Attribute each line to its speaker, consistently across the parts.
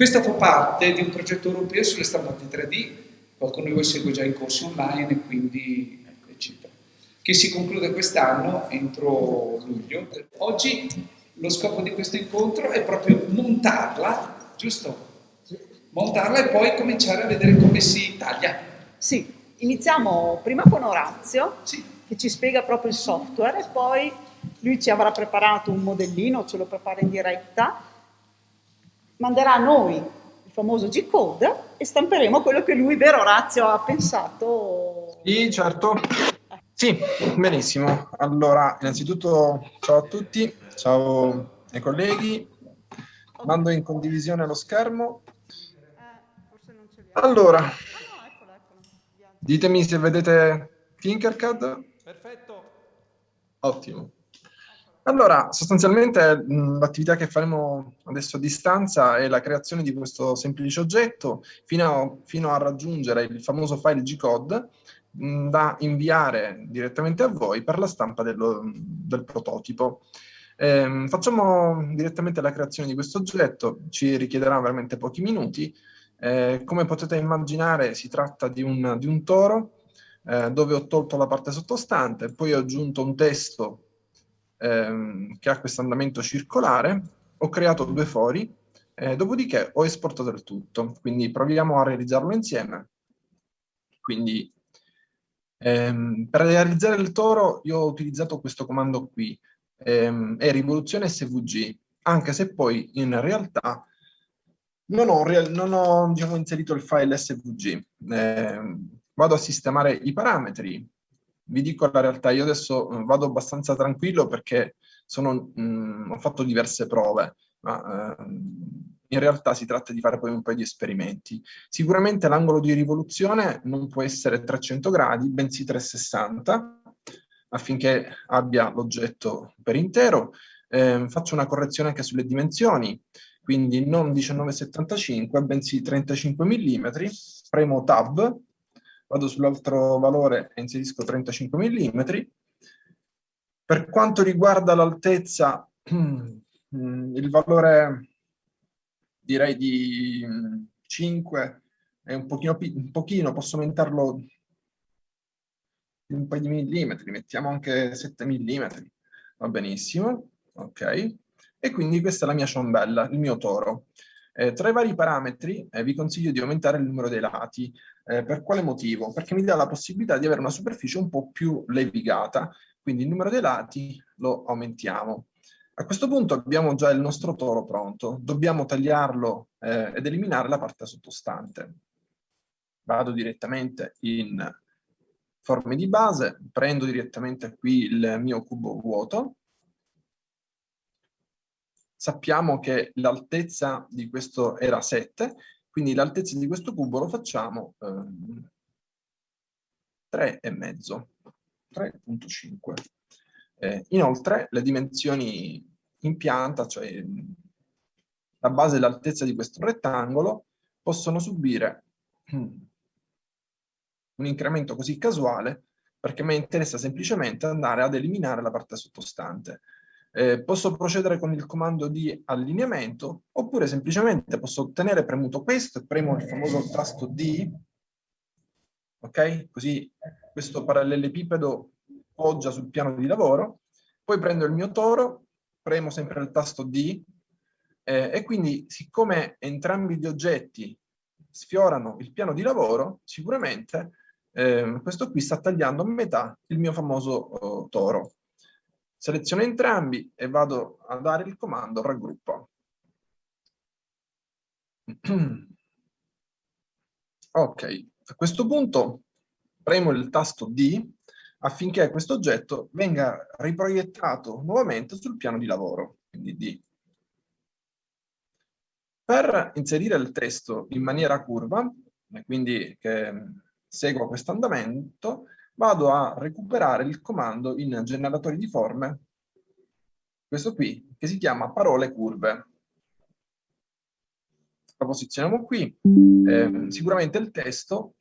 Speaker 1: Questa fa parte di un progetto europeo sulle stampanti 3D, qualcuno di voi segue già i corsi online, quindi eccetera, che si conclude quest'anno entro luglio. Oggi lo scopo di questo incontro è proprio montarla, giusto? Montarla e poi cominciare a vedere come si taglia.
Speaker 2: Sì, iniziamo prima con Orazio,
Speaker 1: sì.
Speaker 2: che ci spiega proprio il software e poi lui ci avrà preparato un modellino, ce lo prepara in diretta, manderà a noi il famoso G-code e stamperemo quello che lui, vero Orazio, ha pensato.
Speaker 3: Sì, certo. Sì, benissimo. Allora, innanzitutto ciao a tutti, ciao ai colleghi. Mando in condivisione lo schermo. Allora, ditemi se vedete Tinkercad.
Speaker 1: Perfetto.
Speaker 3: Ottimo. Allora, sostanzialmente l'attività che faremo adesso a distanza è la creazione di questo semplice oggetto fino a, fino a raggiungere il famoso file G-code da inviare direttamente a voi per la stampa dello, del prototipo. Eh, facciamo direttamente la creazione di questo oggetto, ci richiederà veramente pochi minuti. Eh, come potete immaginare si tratta di un, di un toro eh, dove ho tolto la parte sottostante, poi ho aggiunto un testo ehm, che ha questo andamento circolare, ho creato due fori, eh, dopodiché ho esportato il tutto. Quindi proviamo a realizzarlo insieme. Quindi ehm, per realizzare il toro io ho utilizzato questo comando qui, ehm, è rivoluzione svg, anche se poi in realtà non ho, non ho diciamo, inserito il file svg. Eh, vado a sistemare i parametri, vi dico la realtà, io adesso eh, vado abbastanza tranquillo perché sono, mh, mm, ho fatto diverse prove, ma eh, in realtà si tratta di fare poi un paio di esperimenti. Sicuramente l'angolo di rivoluzione non può essere 300 gradi, bensì 360, affinché abbia l'oggetto per intero. Eh, faccio una correzione anche sulle dimensioni, quindi non 19,75, bensì 35 mm, premo Tab, vado sull'altro valore e inserisco 35 mm. Per quanto riguarda l'altezza, il valore direi di 5 è un pochino, un pochino posso aumentarlo un paio di millimetri, mettiamo anche 7 mm, va benissimo, ok? E quindi questa è la mia ciambella, il mio toro. Eh, tra i vari parametri eh, vi consiglio di aumentare il numero dei lati. Eh, per quale motivo? Perché mi dà la possibilità di avere una superficie un po' più levigata, quindi il numero dei lati lo aumentiamo. A questo punto abbiamo già il nostro toro pronto, dobbiamo tagliarlo eh, ed eliminare la parte sottostante. Vado direttamente in forme di base, prendo direttamente qui il mio cubo vuoto, sappiamo che l'altezza di questo era 7, quindi l'altezza di questo cubo lo facciamo eh, 3,5, 3.5. Eh, inoltre le dimensioni in pianta, cioè la base e l'altezza di questo rettangolo, possono subire un incremento così casuale perché mi interessa semplicemente andare ad eliminare la parte sottostante. Eh, posso procedere con il comando di allineamento oppure semplicemente posso tenere premuto questo e premo il famoso tasto D, ok? Così questo parallelepipedo poggia sul piano di lavoro, poi prendo il mio toro, premo sempre il tasto D eh, e quindi siccome entrambi gli oggetti sfiorano il piano di lavoro, sicuramente eh, questo qui sta tagliando a metà il mio famoso oh, toro. Seleziono entrambi e vado a dare il comando raggruppa. ok, a questo punto premo il tasto D affinché questo oggetto venga riproiettato nuovamente sul piano di lavoro, quindi D. Per inserire il testo in maniera curva, quindi che segua questo andamento, vado a recuperare il comando in generatori di forme, questo qui, che si chiama parole curve. Lo posizioniamo qui. Eh, sicuramente il testo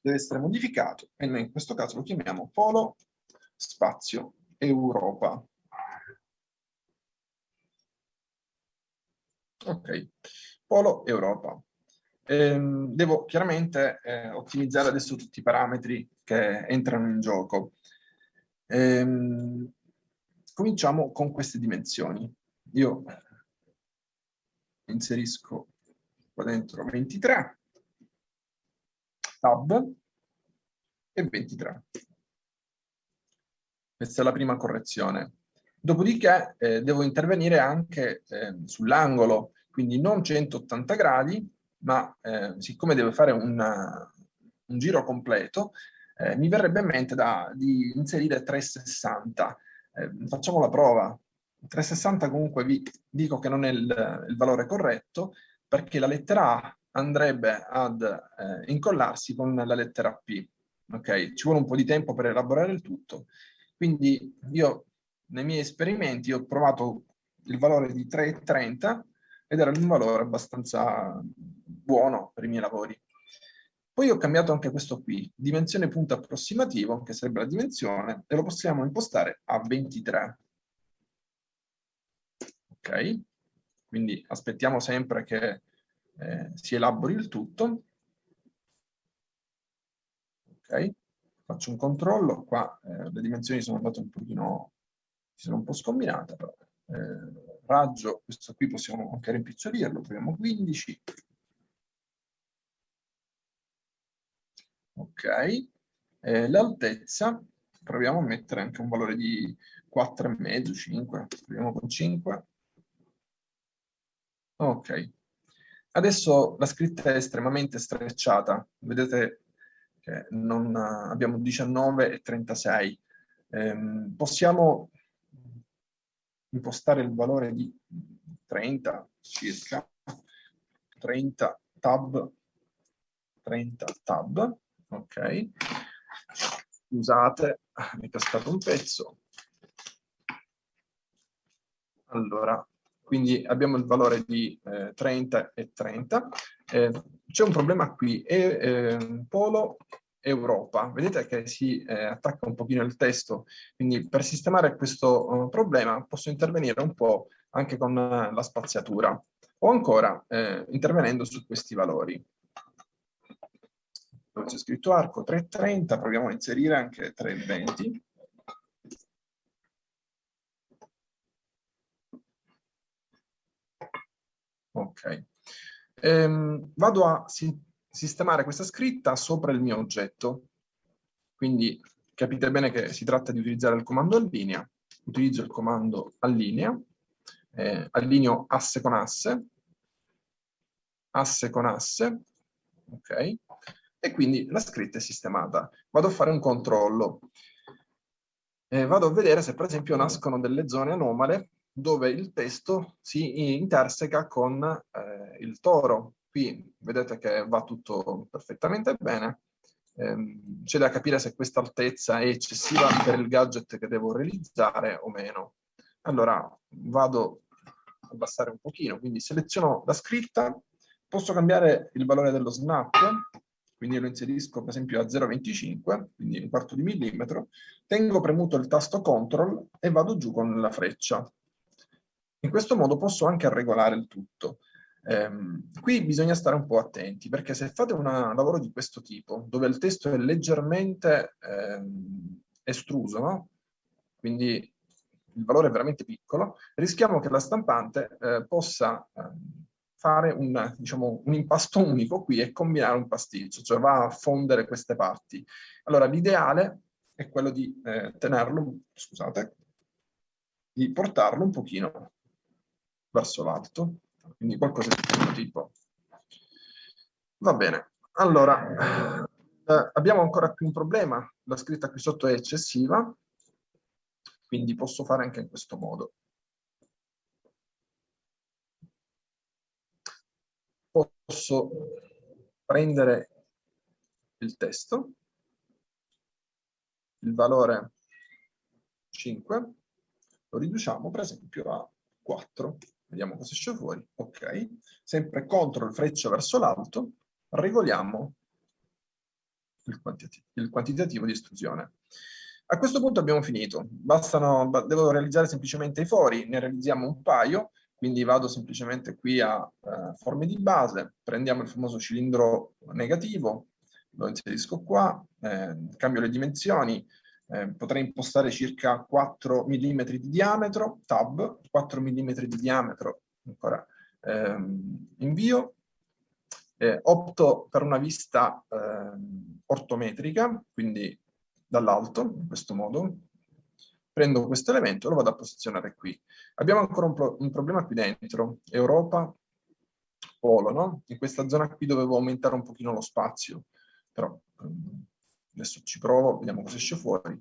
Speaker 3: deve essere modificato e noi in questo caso lo chiamiamo Polo Spazio Europa. Ok, polo Europa. Ehm, devo chiaramente eh, ottimizzare adesso tutti i parametri che entrano in gioco. Ehm, cominciamo con queste dimensioni. Io inserisco qua dentro 23, tab e 23. Questa è la prima correzione. Dopodiché eh, devo intervenire anche eh, sull'angolo, quindi non 180 gradi, ma eh, siccome devo fare una, un giro completo, eh, mi verrebbe in mente da, di inserire 360. Eh, facciamo la prova. 360 comunque vi dico che non è il, il valore corretto, perché la lettera A andrebbe ad eh, incollarsi con la lettera P. Ok, ci vuole un po' di tempo per elaborare il tutto. Quindi io nei miei esperimenti ho provato il valore di 3,30 ed era un valore abbastanza buono per i miei lavori. Poi ho cambiato anche questo qui, dimensione punto approssimativo, che sarebbe la dimensione, e lo possiamo impostare a 23. Ok? Quindi aspettiamo sempre che eh, si elabori il tutto. Ok? faccio un controllo, qua eh, le dimensioni sono andate un pochino, si sono un po' scombinate, però eh, raggio, questo qui possiamo anche rimpicciolirlo, proviamo 15. Ok, eh, l'altezza, proviamo a mettere anche un valore di 4,5, 5, proviamo con 5. Ok, adesso la scritta è estremamente strecciata, vedete che non, abbiamo 19 e 36. Eh, possiamo impostare il valore di 30 circa, 30 tab, 30 tab, ok. Scusate, mi è cascato un pezzo. Allora, quindi abbiamo il valore di eh, 30 e 30. Eh, C'è un problema qui, è eh, polo Europa. Vedete che si eh, attacca un pochino il testo, quindi per sistemare questo uh, problema posso intervenire un po' anche con la spaziatura o ancora eh, intervenendo su questi valori. Dove c'è scritto arco 330, proviamo a inserire anche 320. Ok. Ehm, vado a sistemare questa scritta sopra il mio oggetto. Quindi capite bene che si tratta di utilizzare il comando allinea. Utilizzo il comando allinea, eh, allineo asse con asse, asse con asse, ok? E quindi la scritta è sistemata. Vado a fare un controllo. Eh, vado a vedere se per esempio nascono delle zone anomale dove il testo si interseca con eh, il toro, Qui vedete che va tutto perfettamente bene. Ehm, C'è da capire se questa altezza è eccessiva per il gadget che devo realizzare o meno. Allora vado a abbassare un pochino, quindi seleziono la scritta, posso cambiare il valore dello snap, quindi lo inserisco per esempio a 0,25, quindi un quarto di millimetro, tengo premuto il tasto CTRL e vado giù con la freccia. In questo modo posso anche regolare il tutto. Ehm, qui bisogna stare un po' attenti, perché se fate un lavoro di questo tipo, dove il testo è leggermente ehm, estruso, no? quindi il valore è veramente piccolo, rischiamo che la stampante eh, possa eh, fare un, diciamo, un impasto unico qui e combinare un pasticcio, cioè va a fondere queste parti. Allora l'ideale è quello di eh, tenerlo, scusate, di portarlo un pochino verso l'alto, quindi qualcosa di questo tipo. Va bene, allora, eh, abbiamo ancora qui un problema, la scritta qui sotto è eccessiva, quindi posso fare anche in questo modo. Posso prendere il testo, il valore 5, lo riduciamo per esempio a 4. Vediamo cosa esce fuori. Ok. Sempre CTRL freccia verso l'alto, regoliamo il, quantitativo, il quantitativo di estrusione. A questo punto abbiamo finito. Bastano, devo realizzare semplicemente i fori, ne realizziamo un paio. Quindi vado semplicemente qui a uh, forme di base, prendiamo il famoso cilindro negativo, lo inserisco qua, eh, cambio le dimensioni, eh, potrei impostare circa 4 mm di diametro, tab, 4 mm di diametro, ancora ehm, invio, eh, opto per una vista ehm, ortometrica, quindi dall'alto, in questo modo, prendo questo elemento e lo vado a posizionare qui. Abbiamo ancora un, pro un problema qui dentro, Europa, polo, no? In questa zona qui dovevo aumentare un pochino lo spazio, però ehm, adesso ci provo, vediamo cosa esce fuori.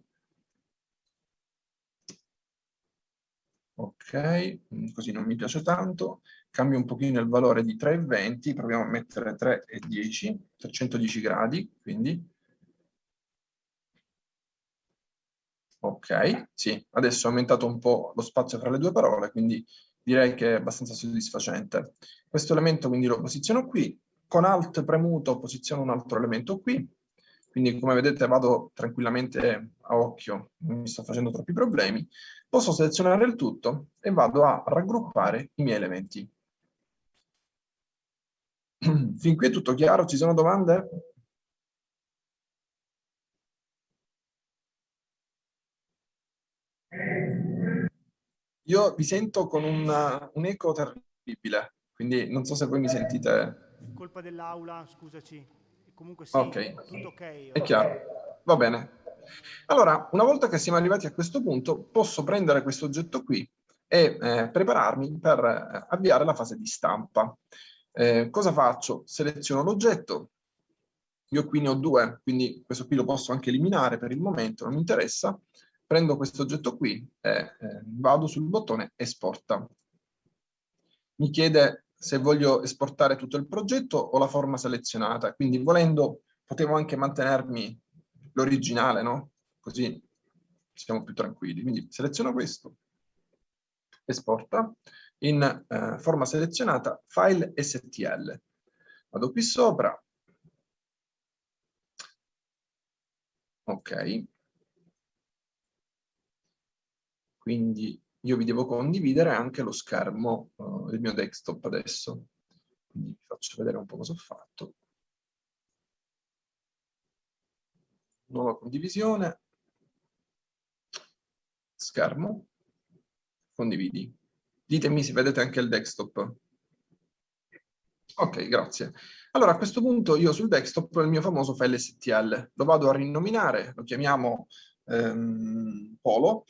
Speaker 3: Ok, mm, così non mi piace tanto. Cambio un pochino il valore di 3,20, proviamo a mettere 3,10, 310 gradi, quindi. Ok, sì, adesso ho aumentato un po' lo spazio fra le due parole, quindi direi che è abbastanza soddisfacente. Questo elemento quindi lo posiziono qui, con Alt premuto posiziono un altro elemento qui, quindi come vedete vado tranquillamente a occhio, non mi sto facendo troppi problemi, posso selezionare il tutto e vado a raggruppare i miei elementi. Fin qui è tutto chiaro? Ci sono domande? Io vi sento con un, un eco terribile, quindi non so se voi mi sentite.
Speaker 4: Colpa dell'aula, scusaci. Comunque sì, okay. tutto ok.
Speaker 3: È chiaro. Va bene. Allora, una volta che siamo arrivati a questo punto, posso prendere questo oggetto qui e eh, prepararmi per eh, avviare la fase di stampa. Eh, cosa faccio? Seleziono l'oggetto, io qui ne ho due, quindi questo qui lo posso anche eliminare per il momento, non mi interessa, prendo questo oggetto qui e eh, vado sul bottone esporta. Mi chiede se voglio esportare tutto il progetto o la forma selezionata, quindi volendo potevo anche mantenermi l'originale, no? Così siamo più tranquilli. Quindi seleziono questo, esporta, in eh, forma selezionata, file STL. Vado qui sopra, ok, quindi io vi devo condividere anche lo schermo uh, del mio desktop adesso. Quindi vi faccio vedere un po' cosa ho fatto. Nuova condivisione. Schermo. Condividi. Ditemi se vedete anche il desktop. Ok, grazie. Allora, a questo punto io sul desktop ho il mio famoso file STL. Lo vado a rinominare, lo chiamiamo ehm, Polo.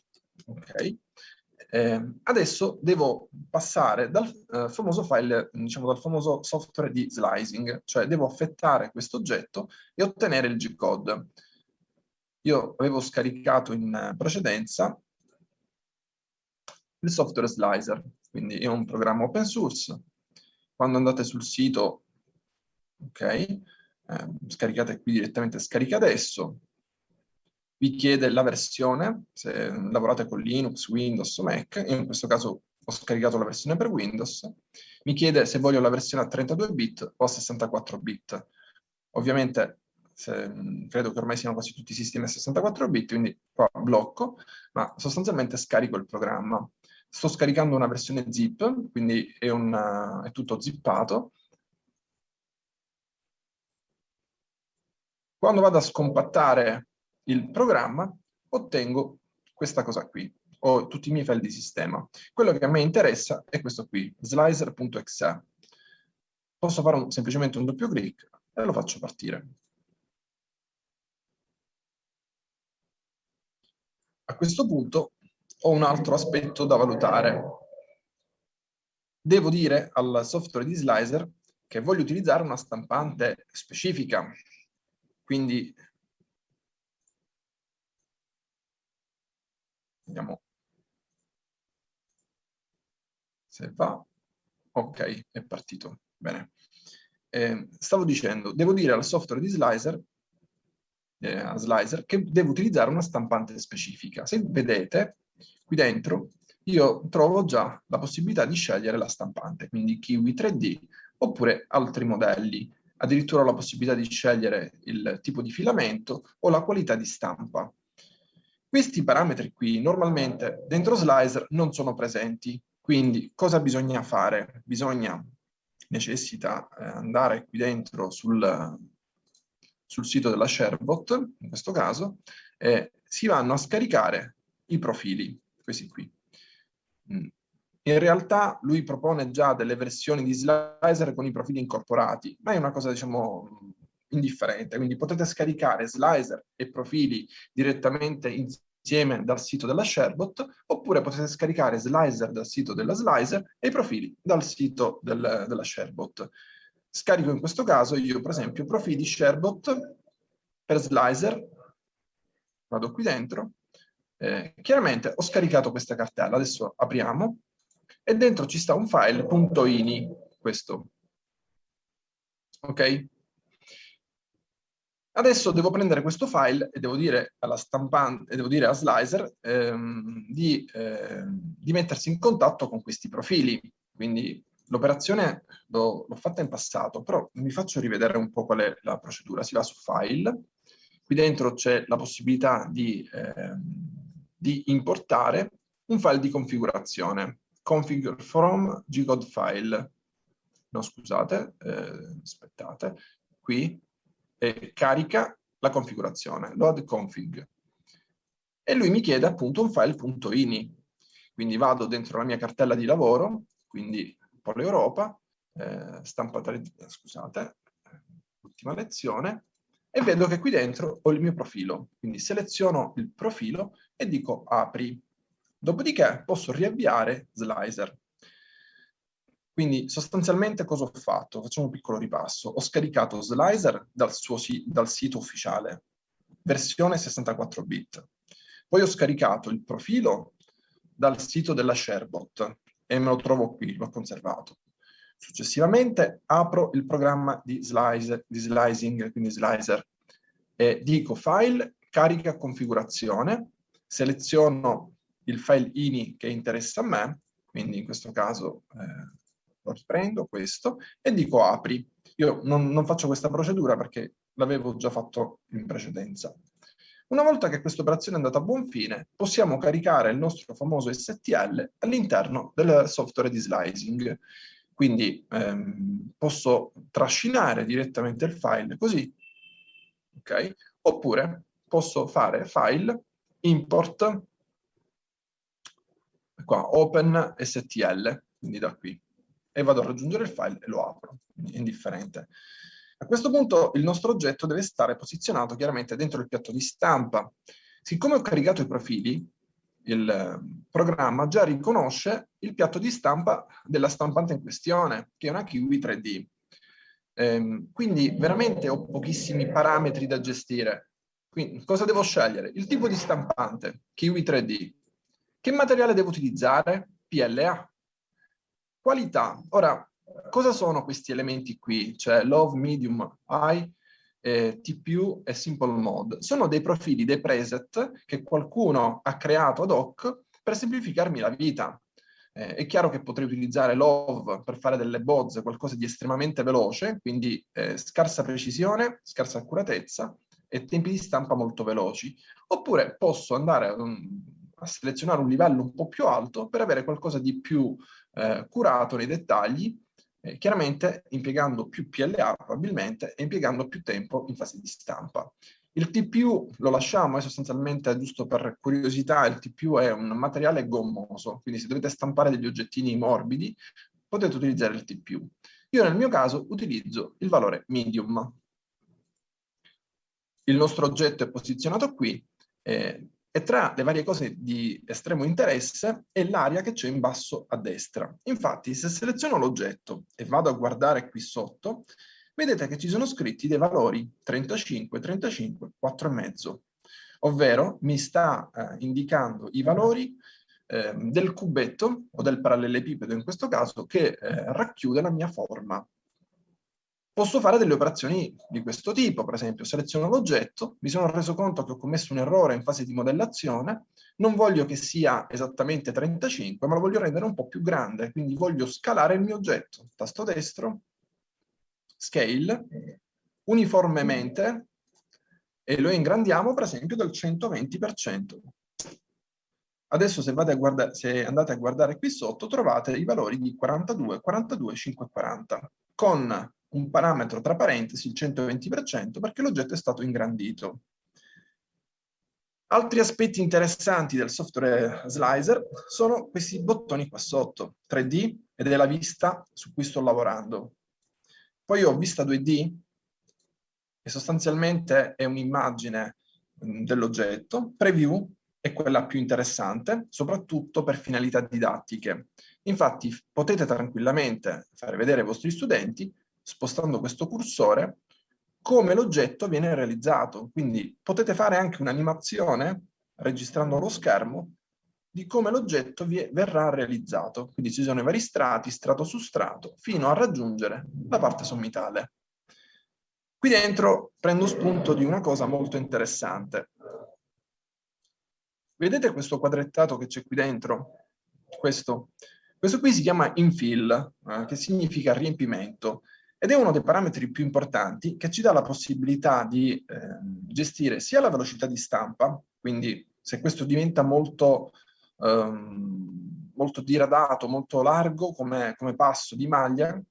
Speaker 3: Ok eh, adesso devo passare dal eh, famoso file, diciamo dal famoso software di slicing, cioè devo affettare questo oggetto e ottenere il G-code. Io avevo scaricato in precedenza il software slicer, quindi è un programma open source. Quando andate sul sito, ok, eh, scaricate qui direttamente scarica adesso, vi chiede la versione, se lavorate con Linux, Windows o Mac, in questo caso ho scaricato la versione per Windows, mi chiede se voglio la versione a 32 bit o a 64 bit. Ovviamente se, credo che ormai siano quasi tutti i sistemi a 64 bit, quindi qua blocco, ma sostanzialmente scarico il programma. Sto scaricando una versione zip, quindi è, una, è tutto zippato. Quando vado a scompattare il programma, ottengo questa cosa qui, ho tutti i miei file di sistema. Quello che a me interessa è questo qui, slicer.exe. Posso fare un, semplicemente un doppio clic e lo faccio partire. A questo punto ho un altro aspetto da valutare. Devo dire al software di Slicer che voglio utilizzare una stampante specifica. Quindi Vediamo se va. Ok, è partito. Bene. Eh, stavo dicendo, devo dire al software di Slicer, eh, a Slicer che devo utilizzare una stampante specifica. Se vedete, qui dentro io trovo già la possibilità di scegliere la stampante, quindi Kiwi 3D oppure altri modelli. Addirittura ho la possibilità di scegliere il tipo di filamento o la qualità di stampa. Questi parametri qui normalmente dentro Slicer non sono presenti, quindi cosa bisogna fare? Bisogna, necessita eh, andare qui dentro sul, sul sito della ShareBot, in questo caso, e si vanno a scaricare i profili, questi qui. Mm. In realtà lui propone già delle versioni di Slicer con i profili incorporati, ma è una cosa, diciamo, indifferente. Quindi potete scaricare Slicer e profili direttamente insieme dal sito della ShareBot, oppure potete scaricare Slicer dal sito della Slicer e i profili dal sito del, della ShareBot. Scarico in questo caso io, per esempio, profili ShareBot per Slicer, vado qui dentro, eh, chiaramente ho scaricato questa cartella, adesso apriamo, e dentro ci sta un file .ini, questo. Ok? Adesso devo prendere questo file e devo dire alla stampante, devo dire a Slicer ehm, di, eh, di, mettersi in contatto con questi profili. Quindi l'operazione l'ho fatta in passato, però mi faccio rivedere un po' qual è la procedura. Si va su File, qui dentro c'è la possibilità di, eh, di importare un file di configurazione config from gcode file. No, scusate, eh, aspettate, qui eh, carica la configurazione, load config. E lui mi chiede appunto un file.ini. Quindi vado dentro la mia cartella di lavoro, quindi Polo Europa, eh, stampata, scusate, ultima lezione, e vedo che qui dentro ho il mio profilo. Quindi seleziono il profilo e dico apri. Dopodiché posso riavviare Slicer. Quindi sostanzialmente cosa ho fatto? Facciamo un piccolo ripasso. Ho scaricato Slicer dal, suo, dal sito ufficiale, versione 64 bit. Poi ho scaricato il profilo dal sito della ShareBot e me lo trovo qui, l'ho conservato. Successivamente apro il programma di, slice, di slicing, quindi slicer, e dico file, carica configurazione, seleziono il file ini che interessa a me, quindi in questo caso eh, lo riprendo questo, e dico apri. Io non, non faccio questa procedura perché l'avevo già fatto in precedenza. Una volta che questa operazione è andata a buon fine, possiamo caricare il nostro famoso STL all'interno del software di slicing. Quindi ehm, posso trascinare direttamente il file così, ok? Oppure posso fare file, import, qua, open STL, quindi da qui, e vado a raggiungere il file e lo apro, indifferente. A questo punto il nostro oggetto deve stare posizionato chiaramente dentro il piatto di stampa. Siccome ho caricato i profili, il ehm, programma già riconosce il piatto di stampa della stampante in questione, che è una Kiwi 3D. Ehm, quindi veramente ho pochissimi parametri da gestire. Quindi cosa devo scegliere? Il tipo di stampante, Kiwi 3D, che materiale devo utilizzare? PLA. Qualità. Ora, cosa sono questi elementi qui? Cioè Love, Medium, High, eh, TPU e Simple Mode. Sono dei profili, dei preset che qualcuno ha creato ad hoc per semplificarmi la vita. Eh, è chiaro che potrei utilizzare Love per fare delle bozze, qualcosa di estremamente veloce, quindi eh, scarsa precisione, scarsa accuratezza e tempi di stampa molto veloci. Oppure posso andare um, a selezionare un livello un po' più alto per avere qualcosa di più eh, curato nei dettagli, eh, chiaramente impiegando più PLA probabilmente e impiegando più tempo in fase di stampa. Il TPU lo lasciamo, è sostanzialmente giusto per curiosità, il TPU è un materiale gommoso, quindi se dovete stampare degli oggettini morbidi potete utilizzare il TPU. Io nel mio caso utilizzo il valore medium. Il nostro oggetto è posizionato qui, eh, e tra le varie cose di estremo interesse è l'area che c'è in basso a destra. Infatti, se seleziono l'oggetto e vado a guardare qui sotto, vedete che ci sono scritti dei valori 35, 35, 4,5, ovvero mi sta eh, indicando i valori eh, del cubetto o del parallelepipedo in questo caso che eh, racchiude la mia forma posso fare delle operazioni di questo tipo, per esempio seleziono l'oggetto, mi sono reso conto che ho commesso un errore in fase di modellazione, non voglio che sia esattamente 35, ma lo voglio rendere un po' più grande, quindi voglio scalare il mio oggetto. Tasto destro, scale, uniformemente, e lo ingrandiamo per esempio del 120%. Adesso se, a se andate a guardare qui sotto trovate i valori di 42, 42, 540 con un parametro tra parentesi il 120% perché l'oggetto è stato ingrandito. Altri aspetti interessanti del software Slicer sono questi bottoni qua sotto, 3D ed è la vista su cui sto lavorando. Poi ho vista 2D, che sostanzialmente è un'immagine dell'oggetto, preview è quella più interessante, soprattutto per finalità didattiche. Infatti potete tranquillamente fare vedere ai vostri studenti, spostando questo cursore, come l'oggetto viene realizzato. Quindi potete fare anche un'animazione, registrando lo schermo, di come l'oggetto verrà realizzato. Quindi ci sono i vari strati, strato su strato, fino a raggiungere la parte sommitale. Qui dentro prendo spunto di una cosa molto interessante. Vedete questo quadrettato che c'è qui dentro? Questo. Questo qui si chiama infill, eh, che significa riempimento, ed è uno dei parametri più importanti che ci dà la possibilità di eh, gestire sia la velocità di stampa, quindi se questo diventa molto, ehm, molto diradato, molto largo come, come passo di maglia,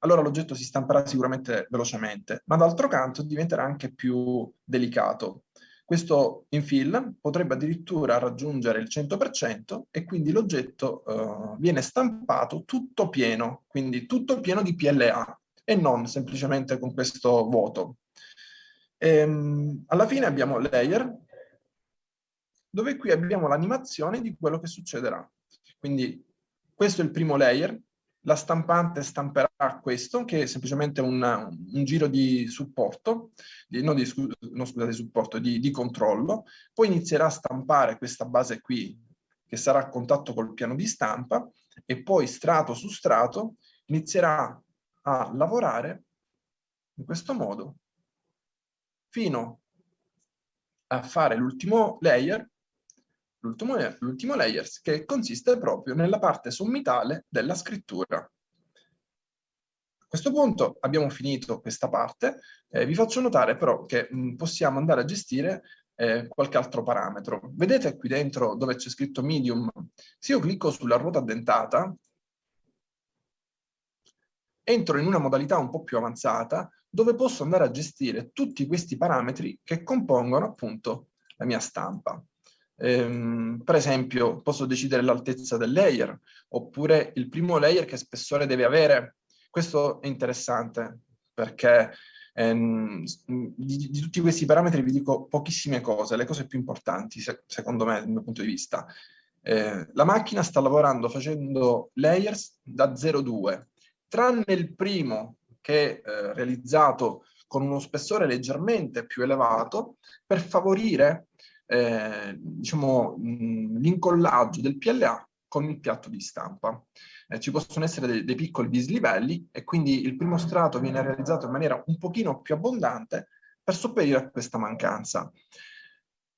Speaker 3: allora l'oggetto si stamperà sicuramente velocemente, ma d'altro canto diventerà anche più delicato. Questo infill potrebbe addirittura raggiungere il 100% e quindi l'oggetto eh, viene stampato tutto pieno, quindi tutto pieno di PLA e non semplicemente con questo vuoto. Ehm, alla fine abbiamo layer, dove qui abbiamo l'animazione di quello che succederà. Quindi questo è il primo layer, la stampante stamperà questo, che è semplicemente un, un giro di supporto, di, no, di, no, scusate, supporto, di, di controllo, poi inizierà a stampare questa base qui, che sarà a contatto col piano di stampa, e poi strato su strato inizierà a lavorare in questo modo fino a fare l'ultimo layer l'ultimo layer che consiste proprio nella parte sommitale della scrittura. A questo punto abbiamo finito questa parte, eh, vi faccio notare però che mh, possiamo andare a gestire eh, qualche altro parametro. Vedete qui dentro dove c'è scritto medium? Se io clicco sulla ruota dentata, entro in una modalità un po' più avanzata dove posso andare a gestire tutti questi parametri che compongono appunto la mia stampa. Ehm, per esempio posso decidere l'altezza del layer oppure il primo layer che spessore deve avere. Questo è interessante perché ehm, di, di, tutti questi parametri vi dico pochissime cose, le cose più importanti se, secondo me dal mio punto di vista. Eh, la macchina sta lavorando facendo layers da 0,2, tranne il primo che eh, realizzato con uno spessore leggermente più elevato per favorire eh, diciamo, l'incollaggio del PLA con il piatto di stampa. Eh, ci possono essere dei, dei, piccoli dislivelli e quindi il primo strato viene realizzato in maniera un pochino più abbondante per sopperire a questa mancanza.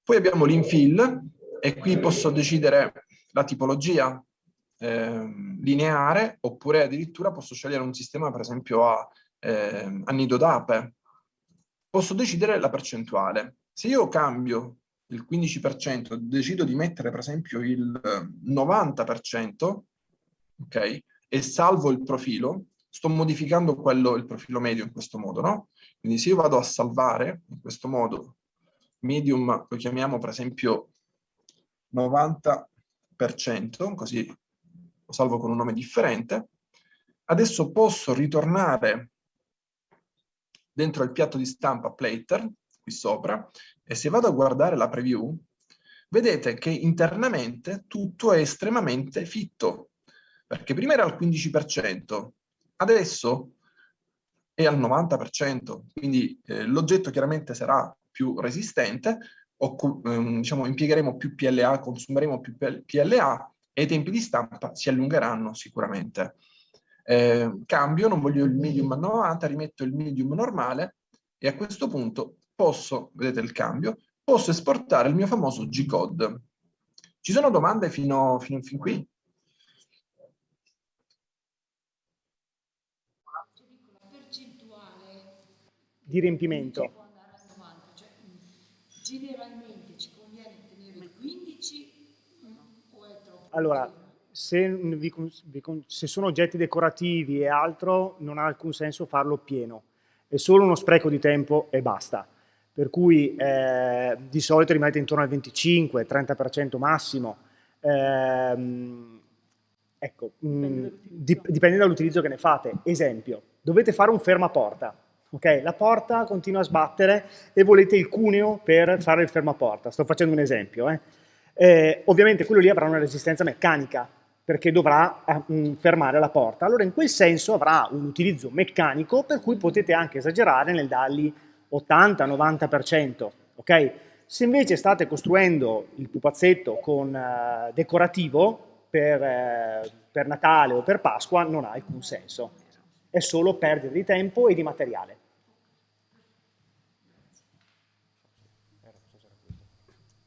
Speaker 3: Poi abbiamo l'infill e qui posso decidere la tipologia eh, lineare oppure addirittura posso scegliere un sistema per esempio a, eh, a nido d'ape. Posso decidere la percentuale. Se io cambio il 15%, decido di mettere per esempio il 90%, ok, e salvo il profilo, sto modificando quello, il profilo medio in questo modo, no? Quindi se io vado a salvare in questo modo, medium lo chiamiamo per esempio 90%, così lo salvo con un nome differente, adesso posso ritornare dentro il piatto di stampa plater, qui sopra, e se vado a guardare la preview, vedete che internamente tutto è estremamente fitto, perché prima era al 15%, adesso è al 90%, quindi eh, l'oggetto chiaramente sarà più resistente, o, ehm, diciamo, impiegheremo più PLA, consumeremo più PLA e i tempi di stampa si allungheranno sicuramente. Eh, cambio, non voglio il medium a 90, rimetto il medium normale e a questo punto posso, vedete il cambio, posso esportare il mio famoso G-code. Ci sono domande fino, fino fin qui?
Speaker 4: Di riempimento.
Speaker 5: Cioè, generalmente ci conviene tenere il 15
Speaker 6: allora, se, vi, se, sono oggetti decorativi e altro, non ha alcun senso farlo pieno. È solo uno spreco di tempo e basta. Per cui eh, di solito rimanete intorno al 25-30% massimo. Eh, ecco, mh, dipende dall'utilizzo che ne fate. Esempio, dovete fare un fermaporta. Okay? La porta continua a sbattere e volete il cuneo per fare il fermaporta. Sto facendo un esempio. Eh. Eh, ovviamente quello lì avrà una resistenza meccanica, perché dovrà eh, fermare la porta. Allora in quel senso avrà un utilizzo meccanico per cui potete anche esagerare nel dargli 80-90%, ok? Se invece state costruendo il pupazzetto con eh, decorativo per, eh, per Natale o per Pasqua non ha alcun senso, è solo perdita di tempo e di materiale.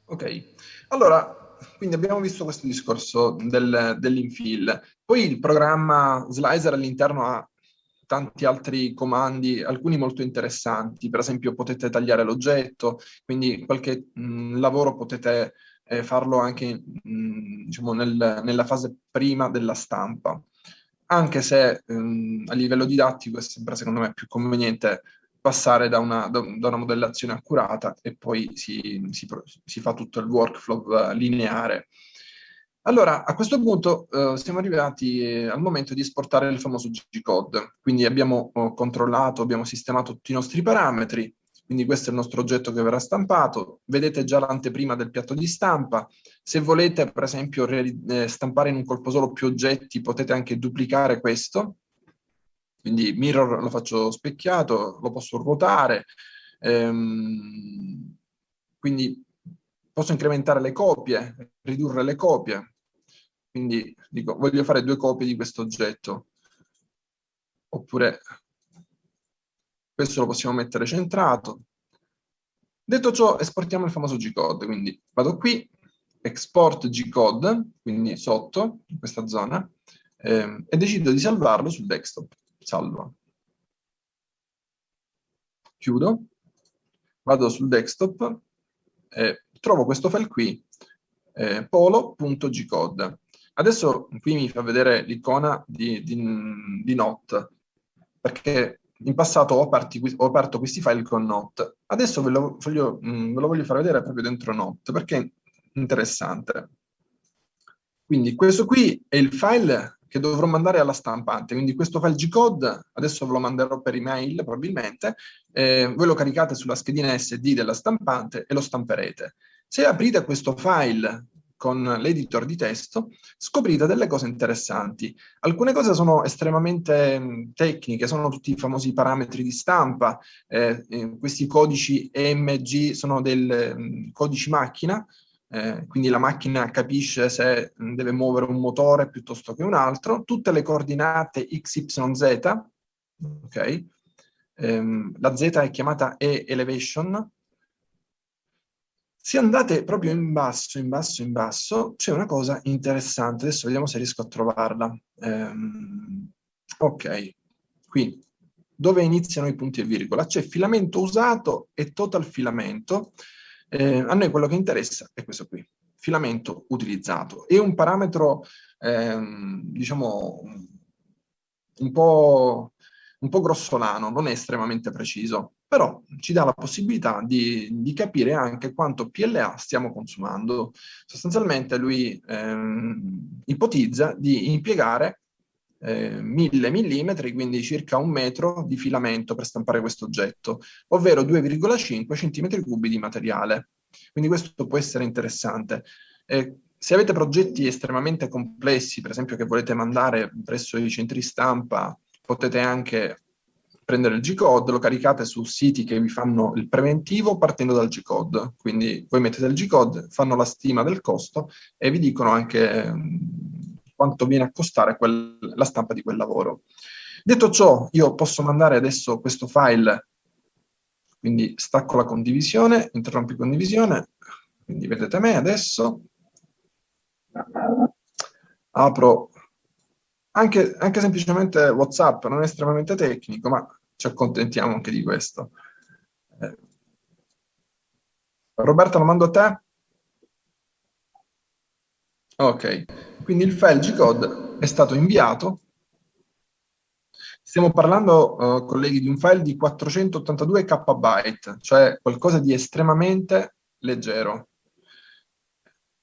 Speaker 3: Ok, allora quindi abbiamo visto questo discorso del, dell'infill. Poi il programma Slicer all'interno ha tanti altri comandi, alcuni molto interessanti, per esempio potete tagliare l'oggetto, quindi qualche mh, lavoro potete eh, farlo anche mh, diciamo nel, nella fase prima della stampa, anche se mh, a livello didattico è sempre secondo me più conveniente passare da una, da, una modellazione accurata e poi si, si, si, fa tutto il workflow eh, lineare. Allora, a questo punto eh, siamo arrivati eh, al momento di esportare il famoso G-code. Quindi abbiamo oh, controllato, abbiamo sistemato tutti i nostri parametri, quindi questo è il nostro oggetto che verrà stampato. Vedete già l'anteprima del piatto di stampa. Se volete, per esempio, eh, stampare in un colpo solo più oggetti, potete anche duplicare questo, quindi mirror lo faccio specchiato, lo posso ruotare, ehm, quindi posso incrementare le copie, ridurre le copie, quindi dico voglio fare due copie di questo oggetto, oppure questo lo possiamo mettere centrato. Detto ciò, esportiamo il famoso G-code, quindi vado qui, export G-code, quindi sotto, in questa zona, ehm, e decido di salvarlo sul desktop salva. Chiudo, vado sul desktop e trovo questo file qui, eh, polo.gcode. Adesso qui mi fa vedere l'icona di, di, di Note, perché in passato ho, aperti, ho, aperto questi file con Note. Adesso ve lo, voglio, mm, ve lo voglio far vedere proprio dentro Note, perché è interessante. Quindi questo qui è il file che dovrò mandare alla stampante. Quindi questo file G-code, adesso ve lo manderò per email probabilmente, eh, voi lo caricate sulla schedina SD della stampante e lo stamperete. Se aprite questo file con l'editor di testo, scoprite delle cose interessanti. Alcune cose sono estremamente mh, tecniche, sono tutti i famosi parametri di stampa, eh, eh, questi codici EMG sono dei codici macchina, eh, quindi la macchina capisce se deve muovere un motore piuttosto che un altro, tutte le coordinate x, y, z, ok? Ehm, la z è chiamata e-elevation. Se andate proprio in basso, in basso, in basso, c'è una cosa interessante, adesso vediamo se riesco a trovarla. Ehm, ok, qui, dove iniziano i punti e virgola? C'è filamento usato e total filamento, eh, a noi quello che interessa è questo qui, filamento utilizzato. È un parametro, ehm, diciamo, un po', un po' grossolano, non è estremamente preciso, però ci dà la possibilità di, di capire anche quanto PLA stiamo consumando. Sostanzialmente lui ehm, ipotizza di impiegare eh, 1000 mm, quindi circa un metro di filamento per stampare questo oggetto, ovvero 2,5 cm3 di materiale. Quindi questo può essere interessante. Eh, se avete progetti estremamente complessi, per esempio che volete mandare presso i centri stampa, potete anche prendere il G-code, lo caricate su siti che vi fanno il preventivo partendo dal G-code. Quindi voi mettete il G-code, fanno la stima del costo e vi dicono anche quanto viene a costare quel, la stampa di quel lavoro. Detto ciò, io posso mandare adesso questo file, quindi stacco la condivisione, interrompi condivisione, quindi vedete me adesso, apro anche, anche semplicemente WhatsApp, non è estremamente tecnico, ma ci accontentiamo anche di questo. Eh. Roberta, lo mando a te? Ok, quindi il file G-code è stato inviato. Stiamo parlando, uh, colleghi, di un file di 482 KB, cioè qualcosa di estremamente leggero.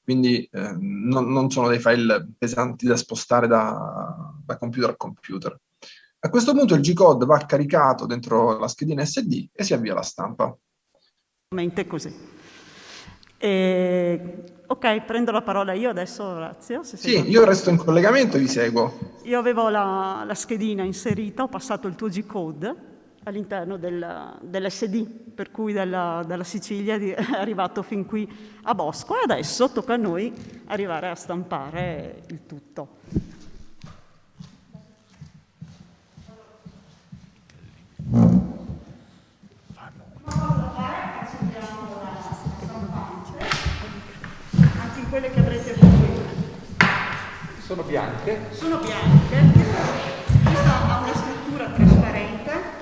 Speaker 3: Quindi eh, non, non, sono dei file pesanti da spostare da, da computer a computer. A questo punto il G-code va caricato dentro la schedina SD e si avvia la stampa.
Speaker 2: Così. E... Ok, prendo la parola io adesso, Orazio.
Speaker 3: sì, io resto in collegamento e vi seguo.
Speaker 2: Io avevo la, la schedina inserita, ho passato il tuo G-code all'interno del, dell'SD, per cui dalla, dalla Sicilia è arrivato fin qui a Bosco e adesso tocca a noi arrivare a stampare il tutto. Quelle che avrete qui.
Speaker 1: Sono bianche?
Speaker 2: Sono bianche. Questa ha una struttura trasparente.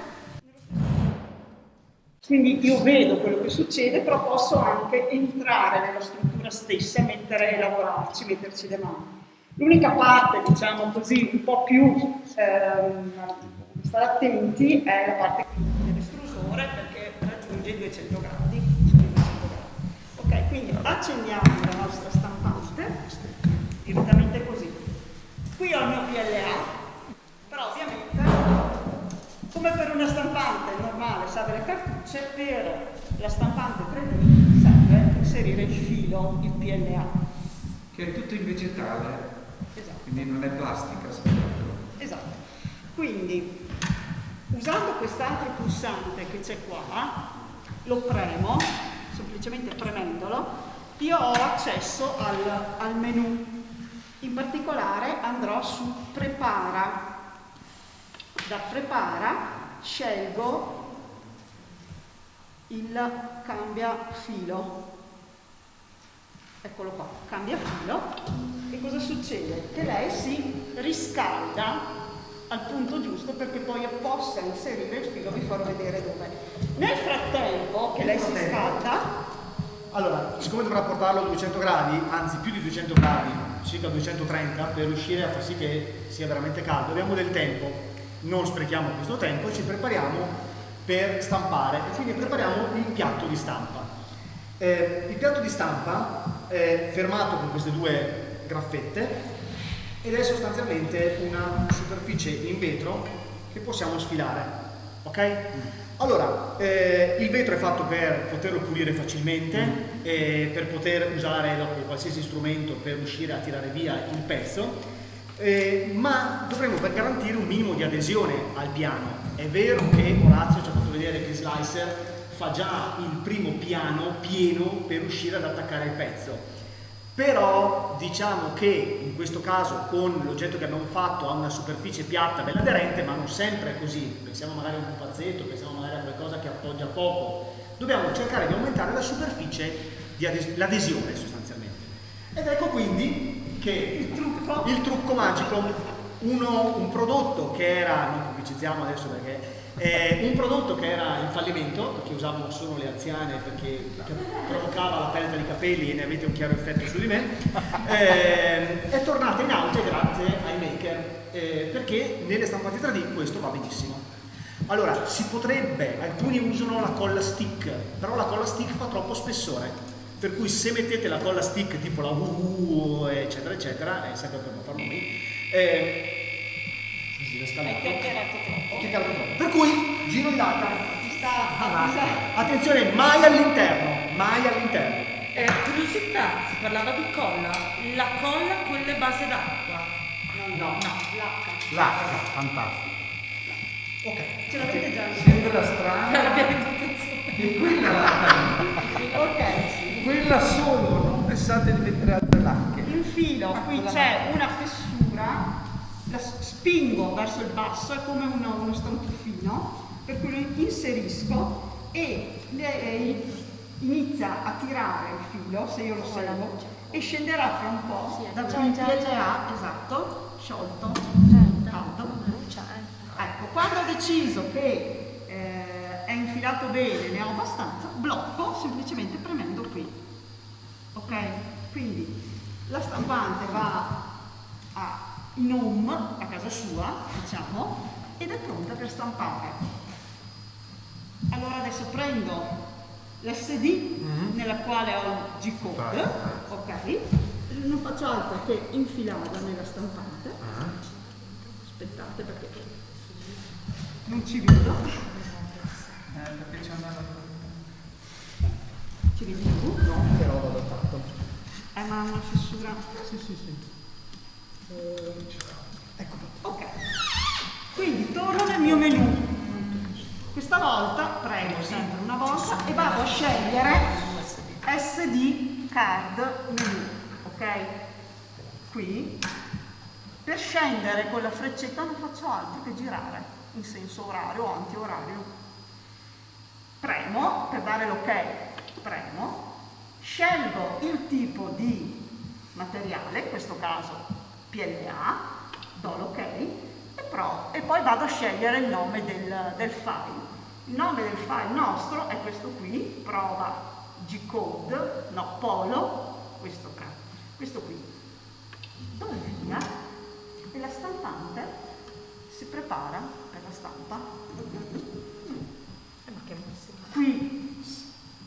Speaker 2: Quindi io vedo quello che succede, però posso anche entrare nella struttura stessa, mettere, lavorarci, metterci le mani. L'unica parte, diciamo così, un po' più ehm, stare attenti è la parte dell'estrusore perché raggiunge i 200 gradi. Ok, quindi accendiamo la nostra stampante, direttamente così. Qui ho il mio PLA, però ovviamente, come per una stampante normale serve le cartucce, per la stampante 3D serve inserire il filo, il PLA.
Speaker 1: Che è tutto in vegetale, esatto. quindi non è plastica.
Speaker 2: Esatto. Quindi, usando quest'altro pulsante che c'è qua, lo premo semplicemente premendolo, io ho accesso al, al menu. In particolare andrò su prepara. Da prepara scelgo il cambia filo. Eccolo qua, cambia filo. E cosa succede? Che lei si riscalda al punto giusto perché poi possa inserire il filo vi farò vedere dove. Nel frattempo che lei si scalda...
Speaker 6: Allora, siccome dovrà portarlo a 200 gradi, anzi più di 200 gradi, circa 230, per riuscire a far sì che sia veramente caldo, abbiamo del tempo, non sprechiamo questo tempo e ci prepariamo per stampare e quindi prepariamo il piatto di stampa. Eh, il piatto di stampa è fermato con queste due graffette ed è sostanzialmente una superficie in vetro che possiamo sfilare. Ok? Allora, eh, il vetro è fatto per poterlo pulire facilmente, eh, per poter usare dopo qualsiasi strumento per riuscire a tirare via il pezzo, eh, ma dovremmo per garantire un minimo di adesione al piano. È vero che Orazio ci ha fatto vedere che Slicer fa già il primo piano pieno per riuscire ad attaccare il pezzo però diciamo che in questo caso con l'oggetto che abbiamo fatto ha una superficie piatta bella aderente ma non sempre è così. Pensiamo magari a un pupazzetto, pensiamo magari a qualcosa che appoggia poco. Dobbiamo cercare di aumentare la superficie l'adesione sostanzialmente. Ed ecco quindi che il trucco, il trucco magico uno, un prodotto che era non pubblicizziamo adesso perché eh, un prodotto che era in fallimento, che usavano solo le anziane perché provocava la perdita di capelli e ne avete un chiaro effetto su di me, eh, è tornato in auge grazie ai maker, eh, perché nelle stampate 3D questo va benissimo. Allora, si potrebbe, alcuni usano la colla stick, però la colla stick fa troppo spessore, per cui se mettete la colla stick tipo la UU eccetera eccetera, e sempre per non far nomi,
Speaker 2: è chiacchierato troppo.
Speaker 6: chiacchierato troppo. Per cui, giro di data. Ah, attenzione, mai all'interno, mai all'interno.
Speaker 7: Eh, curiosità, si parlava di colla. La colla con le base d'acqua.
Speaker 2: No, no, no, l'acqua.
Speaker 6: L'acqua, fantastico.
Speaker 2: Ok, ce l'avete già.
Speaker 1: Sembra strano.
Speaker 7: L'abbiamo in
Speaker 1: E quella lacca.
Speaker 2: ok.
Speaker 1: Quella solo, non pensate di mettere altre lacche.
Speaker 2: Infilo, qui c'è una fessura la spingo verso il basso, è come uno, uno stantufino, per cui lo inserisco e lei inizia a tirare il filo, se io lo seguo, e scenderà fra un po' da giù in PLA, esatto, sciolto, caldo. Ecco, quando ho deciso che eh, è infilato bene, ne ho abbastanza, blocco semplicemente premendo qui. Ok? Quindi la stampante va a, in home, a casa sua, diciamo, ed è pronta per stampare. Allora adesso prendo l'SD
Speaker 8: Mhm.
Speaker 2: nella quale ho il G-code, ok? Non faccio altro che infilarla nella stampante.
Speaker 8: Ah.
Speaker 2: Aspettate perché non ci vedo.
Speaker 1: Eh, perché c'è una...
Speaker 2: Ci vedi tu?
Speaker 6: No, però vado tanto.
Speaker 2: Eh ma una fessura.
Speaker 6: Sì, sì, sì.
Speaker 2: Ecco Ok. Quindi torno nel mio menu. Questa volta premo sempre una volta e vado a scegliere SD card menu. Ok? Qui. Per scendere con la freccetta non faccio altro che girare in senso orario o anti-orario. Premo per dare l'ok, premo, scelgo il tipo di materiale, in questo caso PLA, do l'ok e, e poi vado a scegliere il nome del, del file. Il nome del file nostro è questo qui, prova G-code, no, polo, questo, questo qui. Do il via e la stampante si prepara per la stampa. Qui,